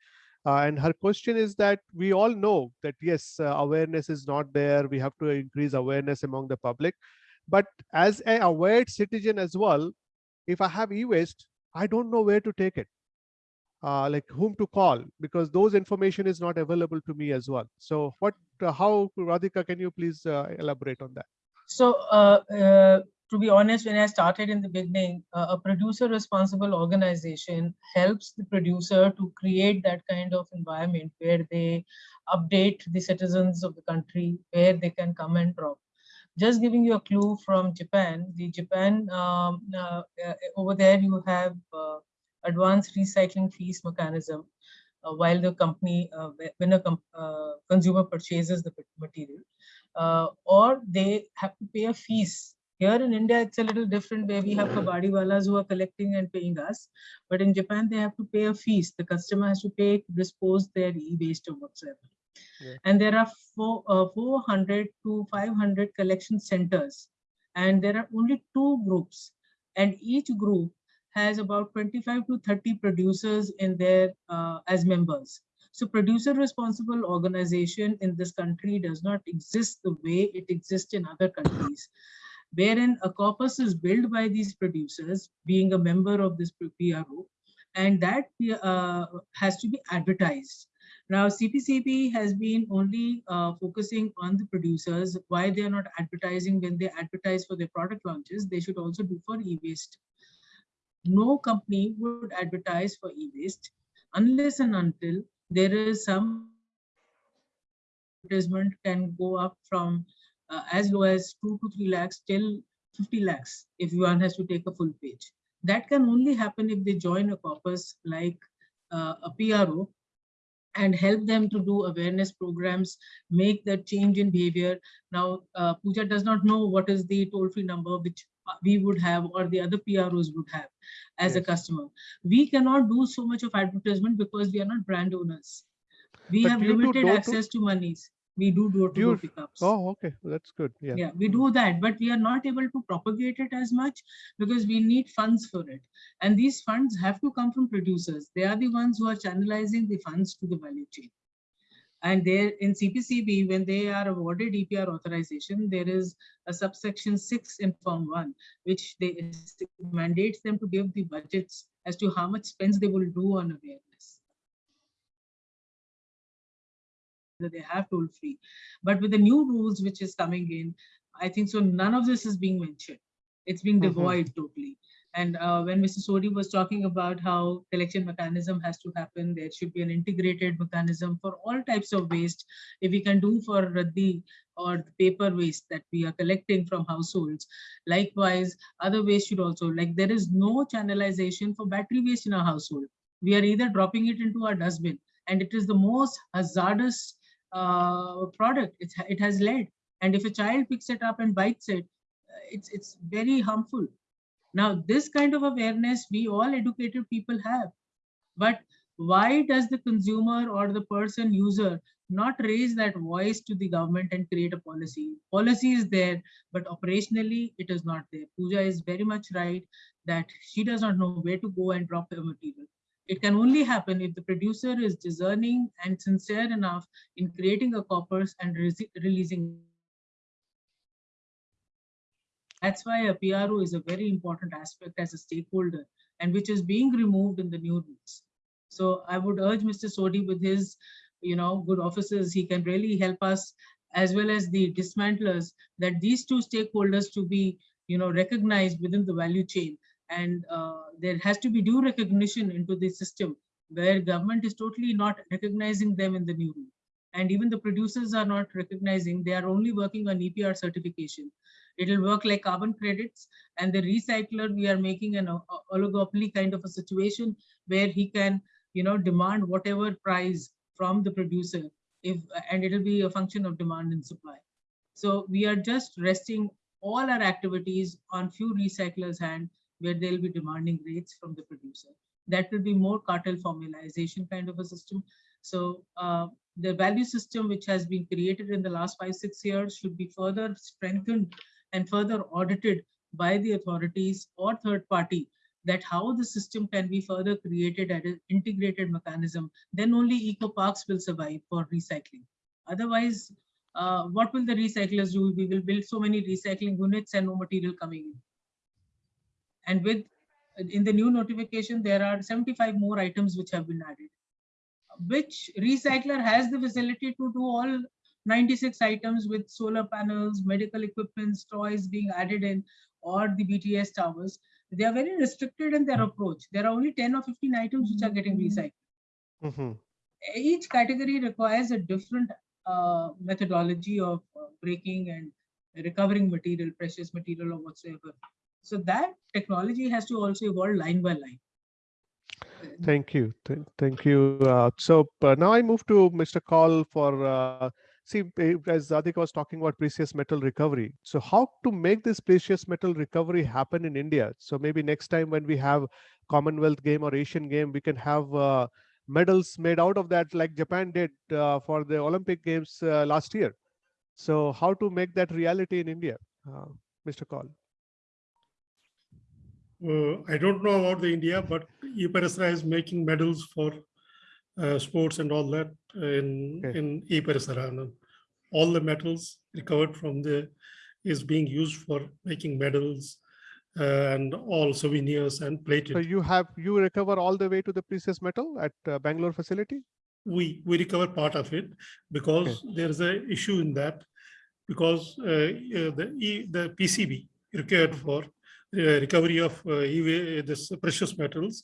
Uh, and her question is that we all know that yes, uh, awareness is not there. We have to increase awareness among the public. But as a aware citizen as well, if I have e-waste, I don't know where to take it. Uh, like whom to call because those information is not available to me as well. So what, uh, how Radhika, can you please uh, elaborate on that? So, uh, to be honest, when I started in the beginning, uh, a producer responsible organization helps the producer to create that kind of environment where they update the citizens of the country, where they can come and drop. Just giving you a clue from Japan, the Japan, um, uh, uh, over there you have uh, advanced recycling fees mechanism uh, while the company, uh, when a consumer purchases the material or they have to pay a fees. Here in India, it's a little different where we have kabadiwalas who are collecting and paying us. But in Japan, they have to pay a fees. The customer has to pay to dispose their e-waste or whatsoever. Yeah. And there are four, uh, 400 to 500 collection centers. And there are only two groups. And each group has about 25 to 30 producers in there uh, as members. So producer responsible organization in this country does not exist the way it exists in other countries, wherein a corpus is built by these producers being a member of this PRO, and that uh, has to be advertised. Now, CPCB has been only uh, focusing on the producers. Why they are not advertising when they advertise for their product launches, they should also do for e-waste. No company would advertise for e-waste unless and until there is some advertisement can go up from uh, as low as 2 to 3 lakhs till 50 lakhs if one has to take a full page. That can only happen if they join a corpus like uh, a PRO and help them to do awareness programs, make that change in behavior. Now, uh, Pooja does not know what is the toll-free number which uh, we would have or the other PROs would have as a customer. We cannot do so much of advertisement because we are not brand owners. We But have do you do limited door to- access to monies. We do door to Do door pickups. Oh, okay, that's good. Yeah. Yeah, we do mm. that, but we are not able to propagate it as much because we need funds for it. And these funds have to come from producers. They are the ones who are channelizing the funds to the value chain. And there in CPCB, when they are awarded EPR authorization, there is a subsection six in Form one, which they mandates them to give the budgets as to how much spends they will do on awareness. That they have toll free. But with the new rules which is coming in, I think so none of this is being mentioned. It's being Mhm. devoid totally. And uh, when Mr. Sodhi was talking about how collection mechanism has to happen, there should be an integrated mechanism for all types of waste. If we can do for the or the paper waste that we are collecting from households, likewise, other waste should also, like there is no channelization for battery waste in our household. We are either dropping it into our dustbin and it is the most hazardous uh, product. It's, it has lead. And if a child picks it up and bites it, uh, it's, it's very harmful. Now, this kind of awareness we all educated people have. But why does the consumer or the person user not raise that voice to the government and create a policy? Policy is there, but operationally it is not there. Pooja is very much right that she does not know where to go and drop her material. It can only happen if the producer is discerning and sincere enough in creating a corpus and rese- releasing. That's why a PRO is a very important aspect as a stakeholder and which is being removed in the new rules. So I would urge Mr. Sodhi with his, you know, good offices, he can really help us as well as the dismantlers that these two stakeholders to be, you know, recognized within the value chain. And uh, there has to be due recognition into the system where government is totally not recognizing them in the new rule. And even the producers are not recognizing, they are only working on EPR certification. It'll work like carbon credits and the recycler, we are making an o- oligopoly kind of a situation where he can, you know, demand whatever price from the producer if, and it'll be a function of demand and supply. So we are just resting all our activities on few recyclers hand where they'll be demanding rates from the producer. That will be more cartel formalization kind of a system. So uh, the value system which has been created in the last five, six years should be further strengthened and further audited by the authorities or third party that how the system can be further created at an integrated mechanism, then only eco parks will survive for recycling. Otherwise, uh, what will the recyclers do? We will build so many recycling units and no material coming in. And with, in the new notification, there are 75 more items which have been added. Which recycler has the facility to do all 96 items with solar panels, medical equipments, toys being added in, or the BTS towers? They are very restricted in their approach. There are only 10 or 15 items which are getting recycled. Mhm. Each category requires a different uh, methodology of uh, breaking and recovering material, precious material or whatsoever. So that technology has to also evolve line by line. Thank you. Th- Thank you. Uh, So uh, now I move to Mr. Kaul for, uh, see, eh, as Radhika was talking about precious metal recovery. So how to make this precious metal recovery happen in India? So maybe next time when we have Commonwealth game or Asian game, we can have uh, medals made out of that like Japan did uh, for the Olympic games uh, last year. So how to make that reality in India? Mr. Kaul. Uh, I don't know about the India, but eParisara is making medals for uh, sports and all that uh, in Okay. in eParisara. All the metals recovered from the is being used for making medals uh, and all souvenirs and plated. So you have, you recover all the way to the precious metal at uh, Bangalore facility? We we recover part of it because there is a issue in that because uh, uh, the E- the PCB required for uh, recovery of uh, EV, this precious metals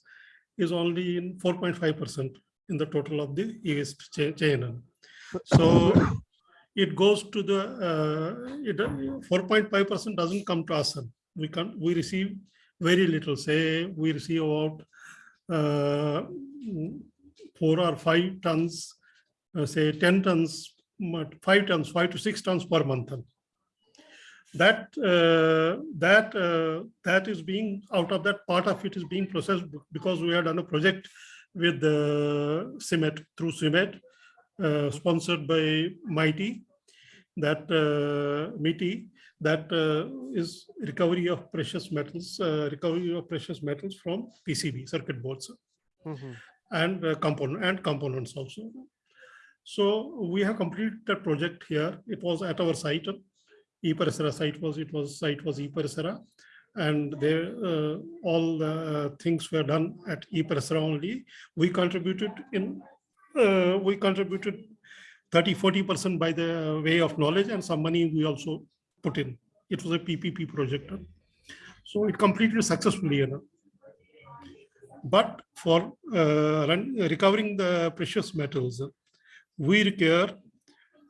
is only in 4.5 percent in the total of the e-waste chain. So it goes to the, uh, 4.5 percent doesn't come to us. We can, we receive very little, say, we receive about uh, four or five tons, uh, say 10 tons, five tons, five to six tons per month. That, uh, that, uh, that is being, out of that part of it is being processed because we had done a project with the C-MET, through C-MET, uh, sponsored by MeitY that uh, MeitY, that uh, is recovery of precious metals, uh, recovery of precious metals from PCB circuit boards Mhm. and uh, component and components also. So we have completed that project here. It was at our site. eParisara site was, it was, site was eParisara. And there, uh, all the uh, things were done at eParisara only. We contributed in, uh, we contributed 30, 40% by the way of knowledge and some money we also put in. It was a PPP project. So it completed successfully. But for uh, recovering the precious metals, we require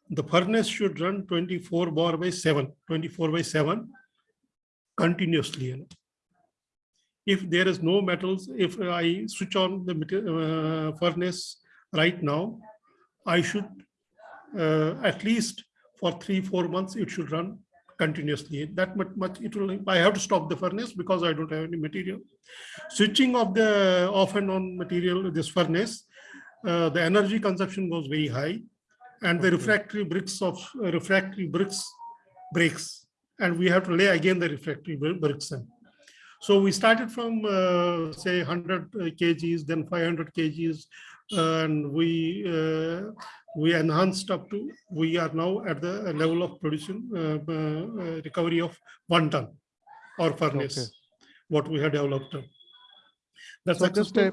the furnace should run 24 bar by 7, 24 by 7 continuously. you know. If there is no metals, if I switch on the uh, furnace right now, I should, uh, at least for three, four months, it should run continuously. That much, much it will, I have to stop the furnace because I don't have any material. Switching of the off and on material, this furnace, uh, the energy consumption goes very high and the refractory bricks of uh, refractory bricks breaks and we have to lay again the refractory bricks in. So we started from uh, say 100 kgs, then 500 kgs, and we uh, we enhanced up to we are now at the level of production uh, uh, recovery of one ton or furnace, Okay. what we have developed. That's So just a-.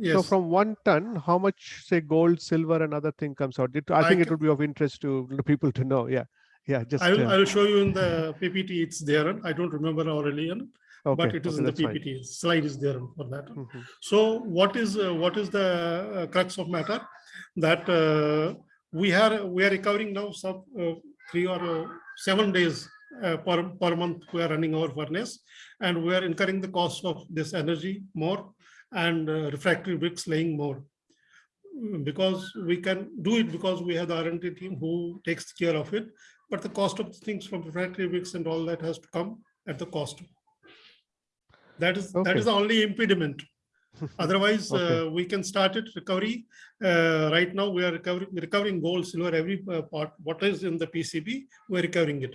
Yes. So from one ton, how much say gold, silver and other thing comes out? It, I I think it would be of interest to people to know. Yeah. Yeah, just, I will, I uh, will show you in the PPT, it's there. I don't remember Aurelian, but it is okay, in the that's fine. PPT, slide is there for that. Mhm. So what is, uh, what is the uh, crux of matter? That uh, we are, we are recovering now some uh, three or uh, seven days uh, per, per month, we are running our furnace. And we are incurring the cost of this energy more and uh, refractory bricks laying more. Because we can do it because we have the R and D team who takes care of it. But the cost of things from refractory bricks and all that has to come at the cost. That is, that Okay. is the only impediment. Otherwise, Okay. uh, we can start it recovery. Uh, right now, we are recovering, recovering gold, silver, every uh, part, what is in the PCB, we're recovering it.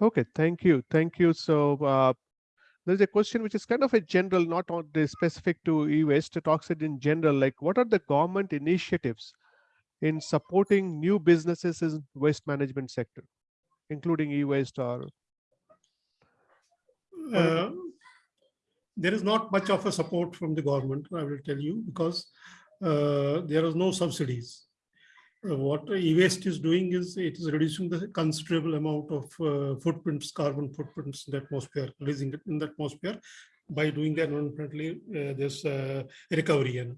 Okay, thank you. Thank you. So uh, there's a question which is kind of a general, not on the specific to e-waste. It talks it in general, like what are the government initiatives in supporting new businesses in waste management sector, including e-waste or Uh, There is not much of a support from the government, I will tell you, because uh, there is no subsidies. Uh, What e-waste is doing is it is reducing the considerable amount of uh, footprints, carbon footprints in the atmosphere, releasing it in the atmosphere by doing the environmentally uh, this uh, recovery and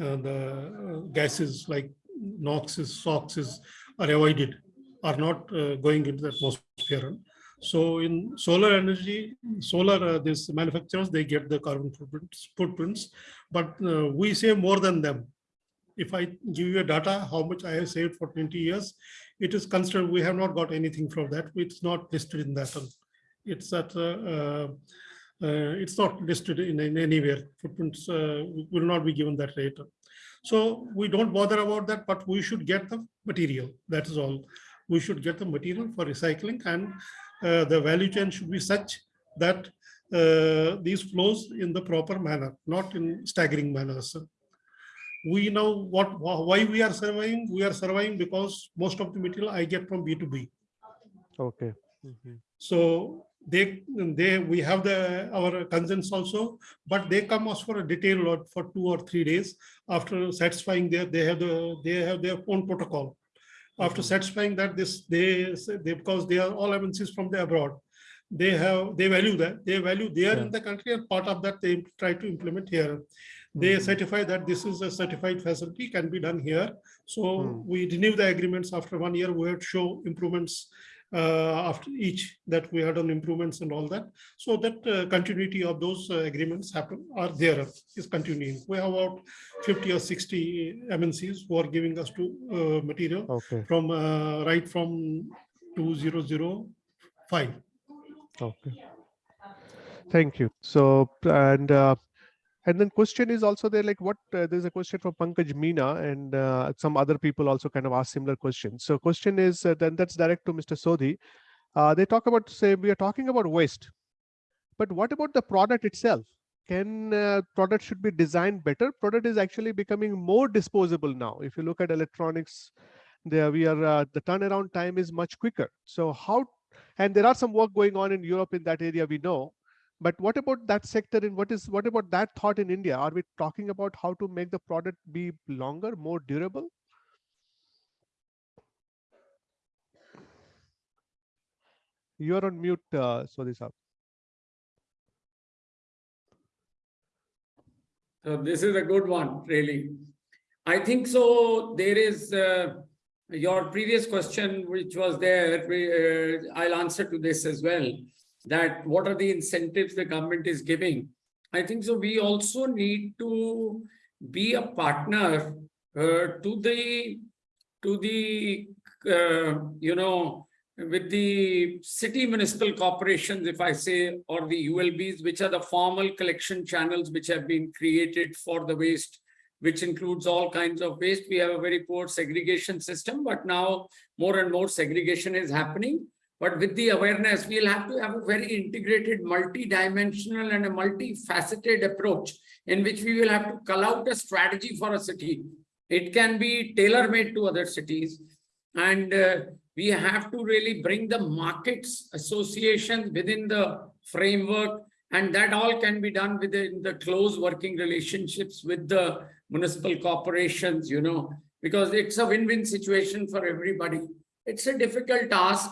uh, the uh, gases like NOxes, SOxes are avoided, are not uh, going into the atmosphere. So in solar energy, solar, uh, this manufacturers, they get the carbon footprints, footprints, but uh, we save more than them. If I give you a data, how much I have saved for 20 years, it is considered, we have not got anything from that. It's not listed in that. It's that, uh, uh, uh, it's not listed in, in anywhere. Footprints uh, will not be given that rate. So we don't bother about that, but we should get the material. That is all. We should get the material for recycling and uh, the value chain should be such that uh, these flows in the proper manner, not in staggering manners. We know what why we are surviving. We are surviving because most of the material I get from B2B. okay. Mhm. So they they we have the our consents also, but they come us for a detailed lot for two or three days after satisfying their they have the they have their own protocol. After Mhm. satisfying that this they they because they are all MNCs from the abroad. They have they value that they value there Yeah. in the country and part of that they try to implement here. They Mhm. certify that this is a certified facility can be done here. So Hmm. we renew the agreements after one year. We have to show improvements uh, after each that we had done improvements and all that. So that uh, continuity of those uh, agreements happen are there is continuing. We have about 50 or 60 MNCs who are giving us to uh, material Okay, from uh, right from 2005. okay. Thank you. So, and uh, and then question is also there like what uh, there's a question from Pankaj Meena and uh, some other people also kind of ask similar questions. So question is uh, then that's direct to Mr. Sodhi. Uh, they talk about say we are talking about waste, but what about the product itself? Can uh, product should be designed better? Product is actually becoming more disposable now. If you look at electronics, there we are uh, the turnaround time is much quicker. So how and there are some work going on in Europe in that area we know. But what about that sector and what is what about that thought in India? Are we talking about how to make the product be longer, more durable? You're on mute, uh, Sodhi Saab. So this is a good one, really. I think so. There is uh, your previous question, which was there. uh, I'll answer to this as well. That what are the incentives the government is giving? I think so. We also need to be a partner uh, to the, to the, uh, you know, with the city municipal corporations, if I say, or the ULBs, which are the formal collection channels which have been created for the waste, which includes all kinds of waste. We have a very poor segregation system, but now more and more segregation is happening. But with the awareness, we'll have to have a very integrated, multi-dimensional and a multifaceted approach in which we will have to cull out a strategy for a city. It can be tailor-made to other cities. And uh, we have to really bring the markets associations within the framework and that all can be done within the close working relationships with the municipal corporations, you know, because it's a win-win situation for everybody. It's a difficult task.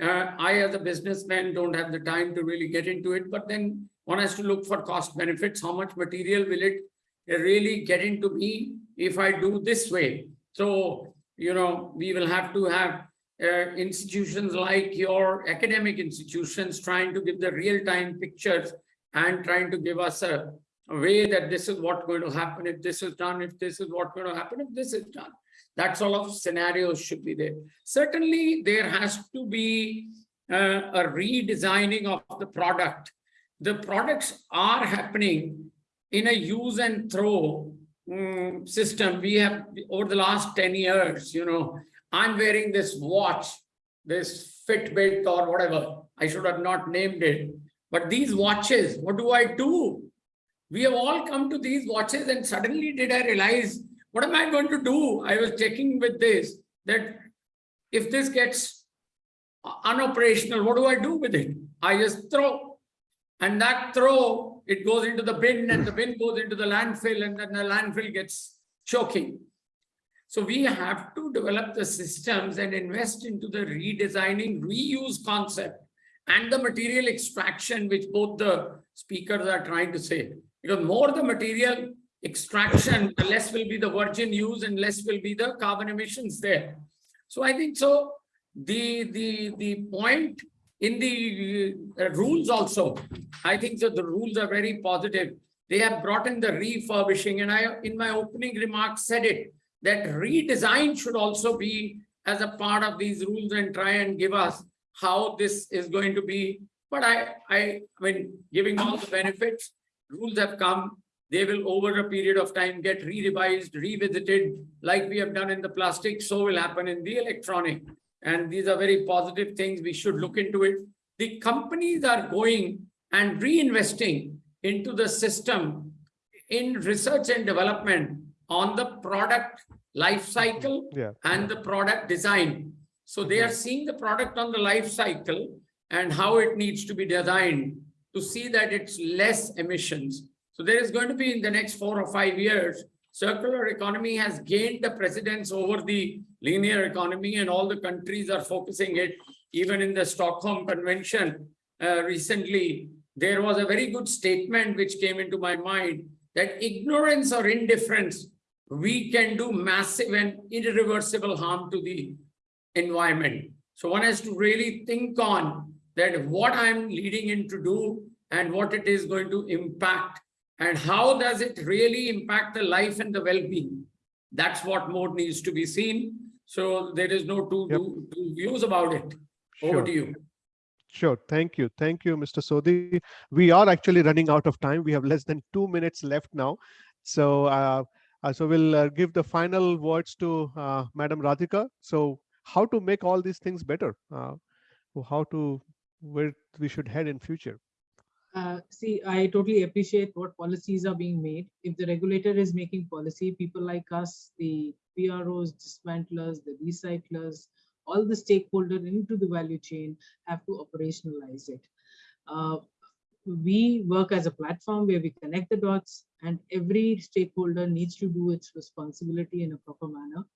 Uh, I, as a businessman, don't have the time to really get into it, but then one has to look for cost benefits. How much material will it really get into me if I do this way? So, you know, we will have to have uh, institutions like your academic institutions trying to give the real-time pictures and trying to give us a, a, way that this is what going to happen if this is done, if this is what going to happen if this is done. That sort of scenarios should be there. Certainly, there has to be uh, a redesigning of the product. The products are happening in a use and throw um, system. We have over the last 10 years, you know, I'm wearing this watch, this Fitbit or whatever. I should have not named it. But these watches, what do I do? We have all come to these watches and suddenly did I realize, what am I going to do? I was checking with this, that if this gets unoperational, what do I do with it? I just throw. And that throw, it goes into the bin and the bin goes into the landfill and then the landfill gets choking. So we have to develop the systems and invest into the redesigning, reuse concept and the material extraction, which both the speakers are trying to say. Because more the material extraction, less will be the virgin use and less will be the carbon emissions there. So I think so the, the, the point in the uh, rules also, I think that the rules are very positive. They have brought in the refurbishing and I, in my opening remarks said it, that redesign should also be as a part of these rules and try and give us how this is going to be. But I, I, I mean, giving all the benefits, rules have come. They will, over a period of time, get re-revised, revisited, like we have done in the plastic, so will happen in the electronic. And these are very positive things. We should look into it. The companies are going and reinvesting into the system in research and development on the product life cycle Yeah. and the product design. So they are seeing the product on the life cycle and how it needs to be designed to see that it's less emissions. So there is going to be in the next four or five years, circular economy has gained the precedence over the linear economy and all the countries are focusing it. Even in the Stockholm Convention uh, recently, there was a very good statement which came into my mind that ignorance or indifference, we can do massive and irreversible harm to the environment. So one has to really think on that what I'm leading in to do and what it is going to impact and how does it really impact the life and the well-being. That's what more needs to be seen. So there is no two, Yep. two, two views about it. Over to you. Sure. Thank you. Thank you, Mr. Sodhi. We are actually running out of time. We have less than two minutes left now. So, uh, uh, so we'll uh, give the final words to uh, Madam Radhika. So how to make all these things better? Uh, how to, where we should head in future? Uh, see, I totally appreciate what policies are being made. If the regulator is making policy, people like us, the PROs, dismantlers, the recyclers, all the stakeholders into the value chain have to operationalize it. Uh, we work as a platform where we connect the dots and every stakeholder needs to do its responsibility in a proper manner.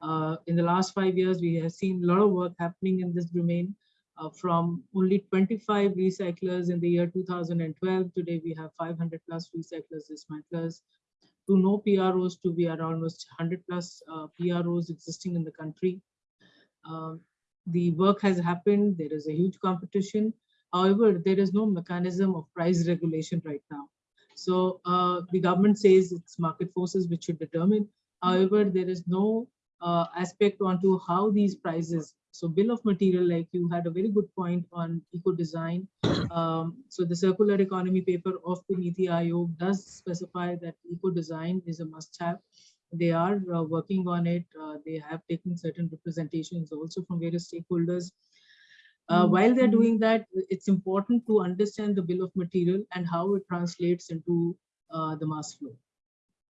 Uh, in the last five years, we have seen a lot of work happening in this domain. Uh, from only 25 recyclers in the year 2012, today we have 500 plus recyclers, dismantlers, to no PROs to be around almost 100 plus uh, PROs existing in the country. Uh, the work has happened, there is a huge competition. However, there is no mechanism of price regulation right now. So uh, the government says it's market forces which should determine. However, there is no uh, aspect onto how these prices. So bill of material, like you had a very good point on eco design. Um, so the circular economy paper of the Niti Aayog does specify that eco design is a must have. They are uh, working on it. Uh, they have taken certain representations also from various stakeholders. Uh, while they're doing that, it's important to understand the bill of material and how it translates into uh, the mass flow.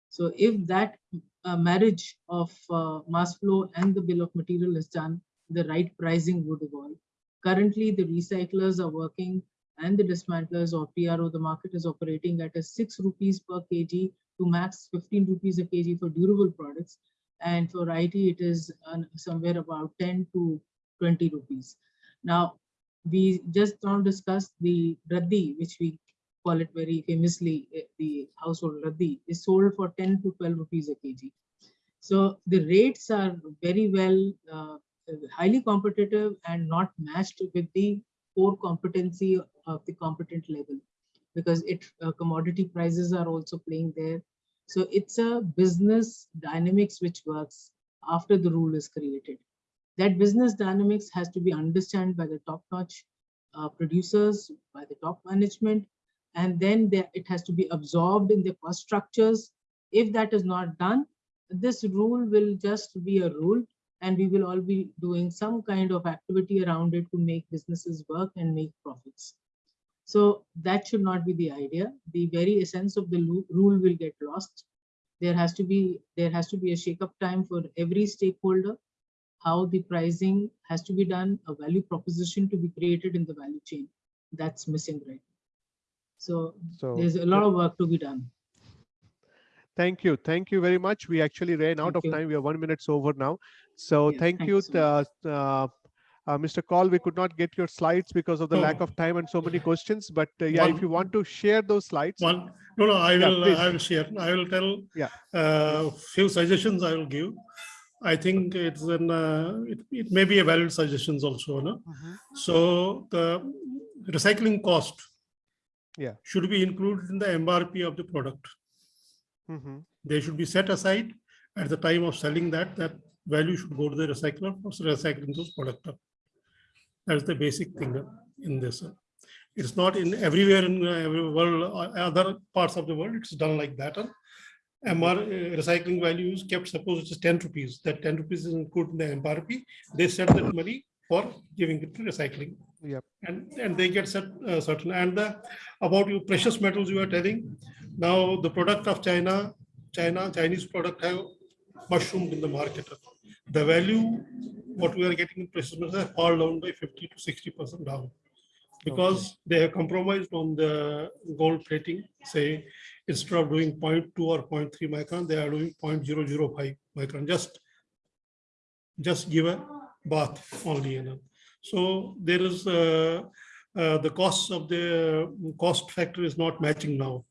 So if that uh, marriage of uh, mass flow and the bill of material is done, the right pricing would evolve. Currently, the recyclers are working and the dismantlers or PRO, the market is operating at a six rupees per kg to max 15 rupees a kg for durable products. And for IT, it is uh, somewhere about 10 to 20 rupees. Now, we just now discussed the raddi, which we call it very famously, eh, the household raddi, is sold for 10 to 12 rupees a kg. So the rates are very well, uh, highly competitive and not matched with the core competency of the competent level because it uh, commodity prices are also playing there. So it's a business dynamics which works after the rule is created that business dynamics has to be understood by the top-notch uh, producers, by the top management, and then there, it has to be absorbed in the cost structures. If that is not done, this rule will just be a rule and we will all be doing some kind of activity around it to make businesses work and make profits. So that should not be the idea. The very essence of the rule will get lost. There has to be there has to be a shake-up time for every stakeholder how the pricing has to be done, a value proposition to be created in the value chain. That's missing right now. So, So there's a lot of work to be done. Thank you. Thank you very much. We actually ran out Thank of you. time. We are one minutes over now. So Yes, thank you, so uh, uh, Mr. Kaul. We could not get your slides because of the lack Oh. of time and so many questions. But uh, yeah, if you want to share those slides. One, no, no, I will, please. I will share. I will tell. Yeah. Uh, few suggestions I will give. I think it's an, uh, it, it may be a valid suggestions also, no? Mhm. So the recycling cost. Yeah. Should be included in the MRP of the product. Mhm. They should be set aside at the time of selling that, that value should go to the recycler for recycling those product. That's the basic thing in this. It's not in everywhere in uh, every world, uh, other parts of the world, it's done like that. MR uh, recycling value is kept, suppose it is 10 rupees, that 10 rupees is included in the MRP. They set that money for giving it to recycling. Yep. And, and they get set, uh, certain, and the, about you precious metals you are telling, now the product of China, China, Chinese product have mushroomed in the market. The value, what we are getting in precious metals have fallen down by 50 to 60% down. Because they have compromised on the gold plating, say, instead of doing 0.2 or 0.3 micron, they are doing 0.005 micron, just, just give a bath only, know. So there is, uh, uh, the costs of the cost factor is not matching now.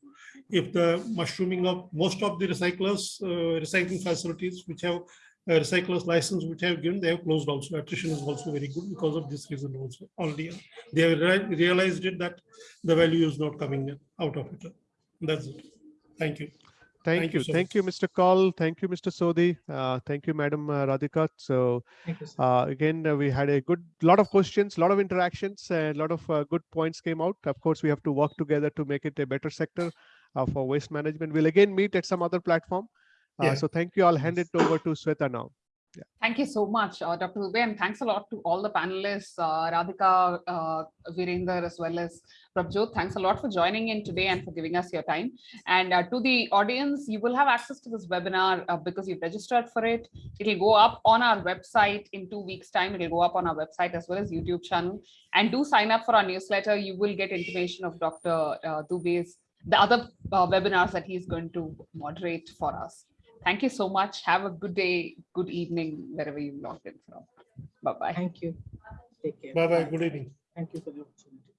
If the mushrooming of most of the recyclers, uh, recycling facilities which have a recyclers license which have given, they have closed also. Attrition is also very good because of this reason also. Already, uh, they have rea- realized it that the value is not coming out of it. That's it. Thank you. Thank Thank you you. so Thank much. you, Mr. Kaul. Thank you, Mr. Sodhi. Uh, Thank you, Madam uh, Radhika. So. Uh, again, uh, we had a good lot of questions, a lot of interactions, and a lot of uh, good points came out. Of course, we have to work together to make it a better sector uh, for waste management. We'll again meet at some other platform. Uh, Yeah. So thank you. I'll hand it over to Sweta now. Thank you so much, uh, Dr. Dubey, and thanks a lot to all the panelists, uh, Radhika, uh, Virender, as well as Prabhjot. Thanks a lot for joining in today and for giving us your time. And uh, to the audience, you will have access to this webinar uh, because you've registered for it. It'll go up on our website in two weeks' time. It'll go up on our website as well as YouTube channel. And do sign up for our newsletter. You will get information of Dr. Uh, Dubey's, the other uh, webinars that he's going to moderate for us. Thank you so much. Have a good day, good evening, wherever you logged in from. Bye-bye. Thank you. Take care. Bye-bye. Good evening. Thank you for the opportunity.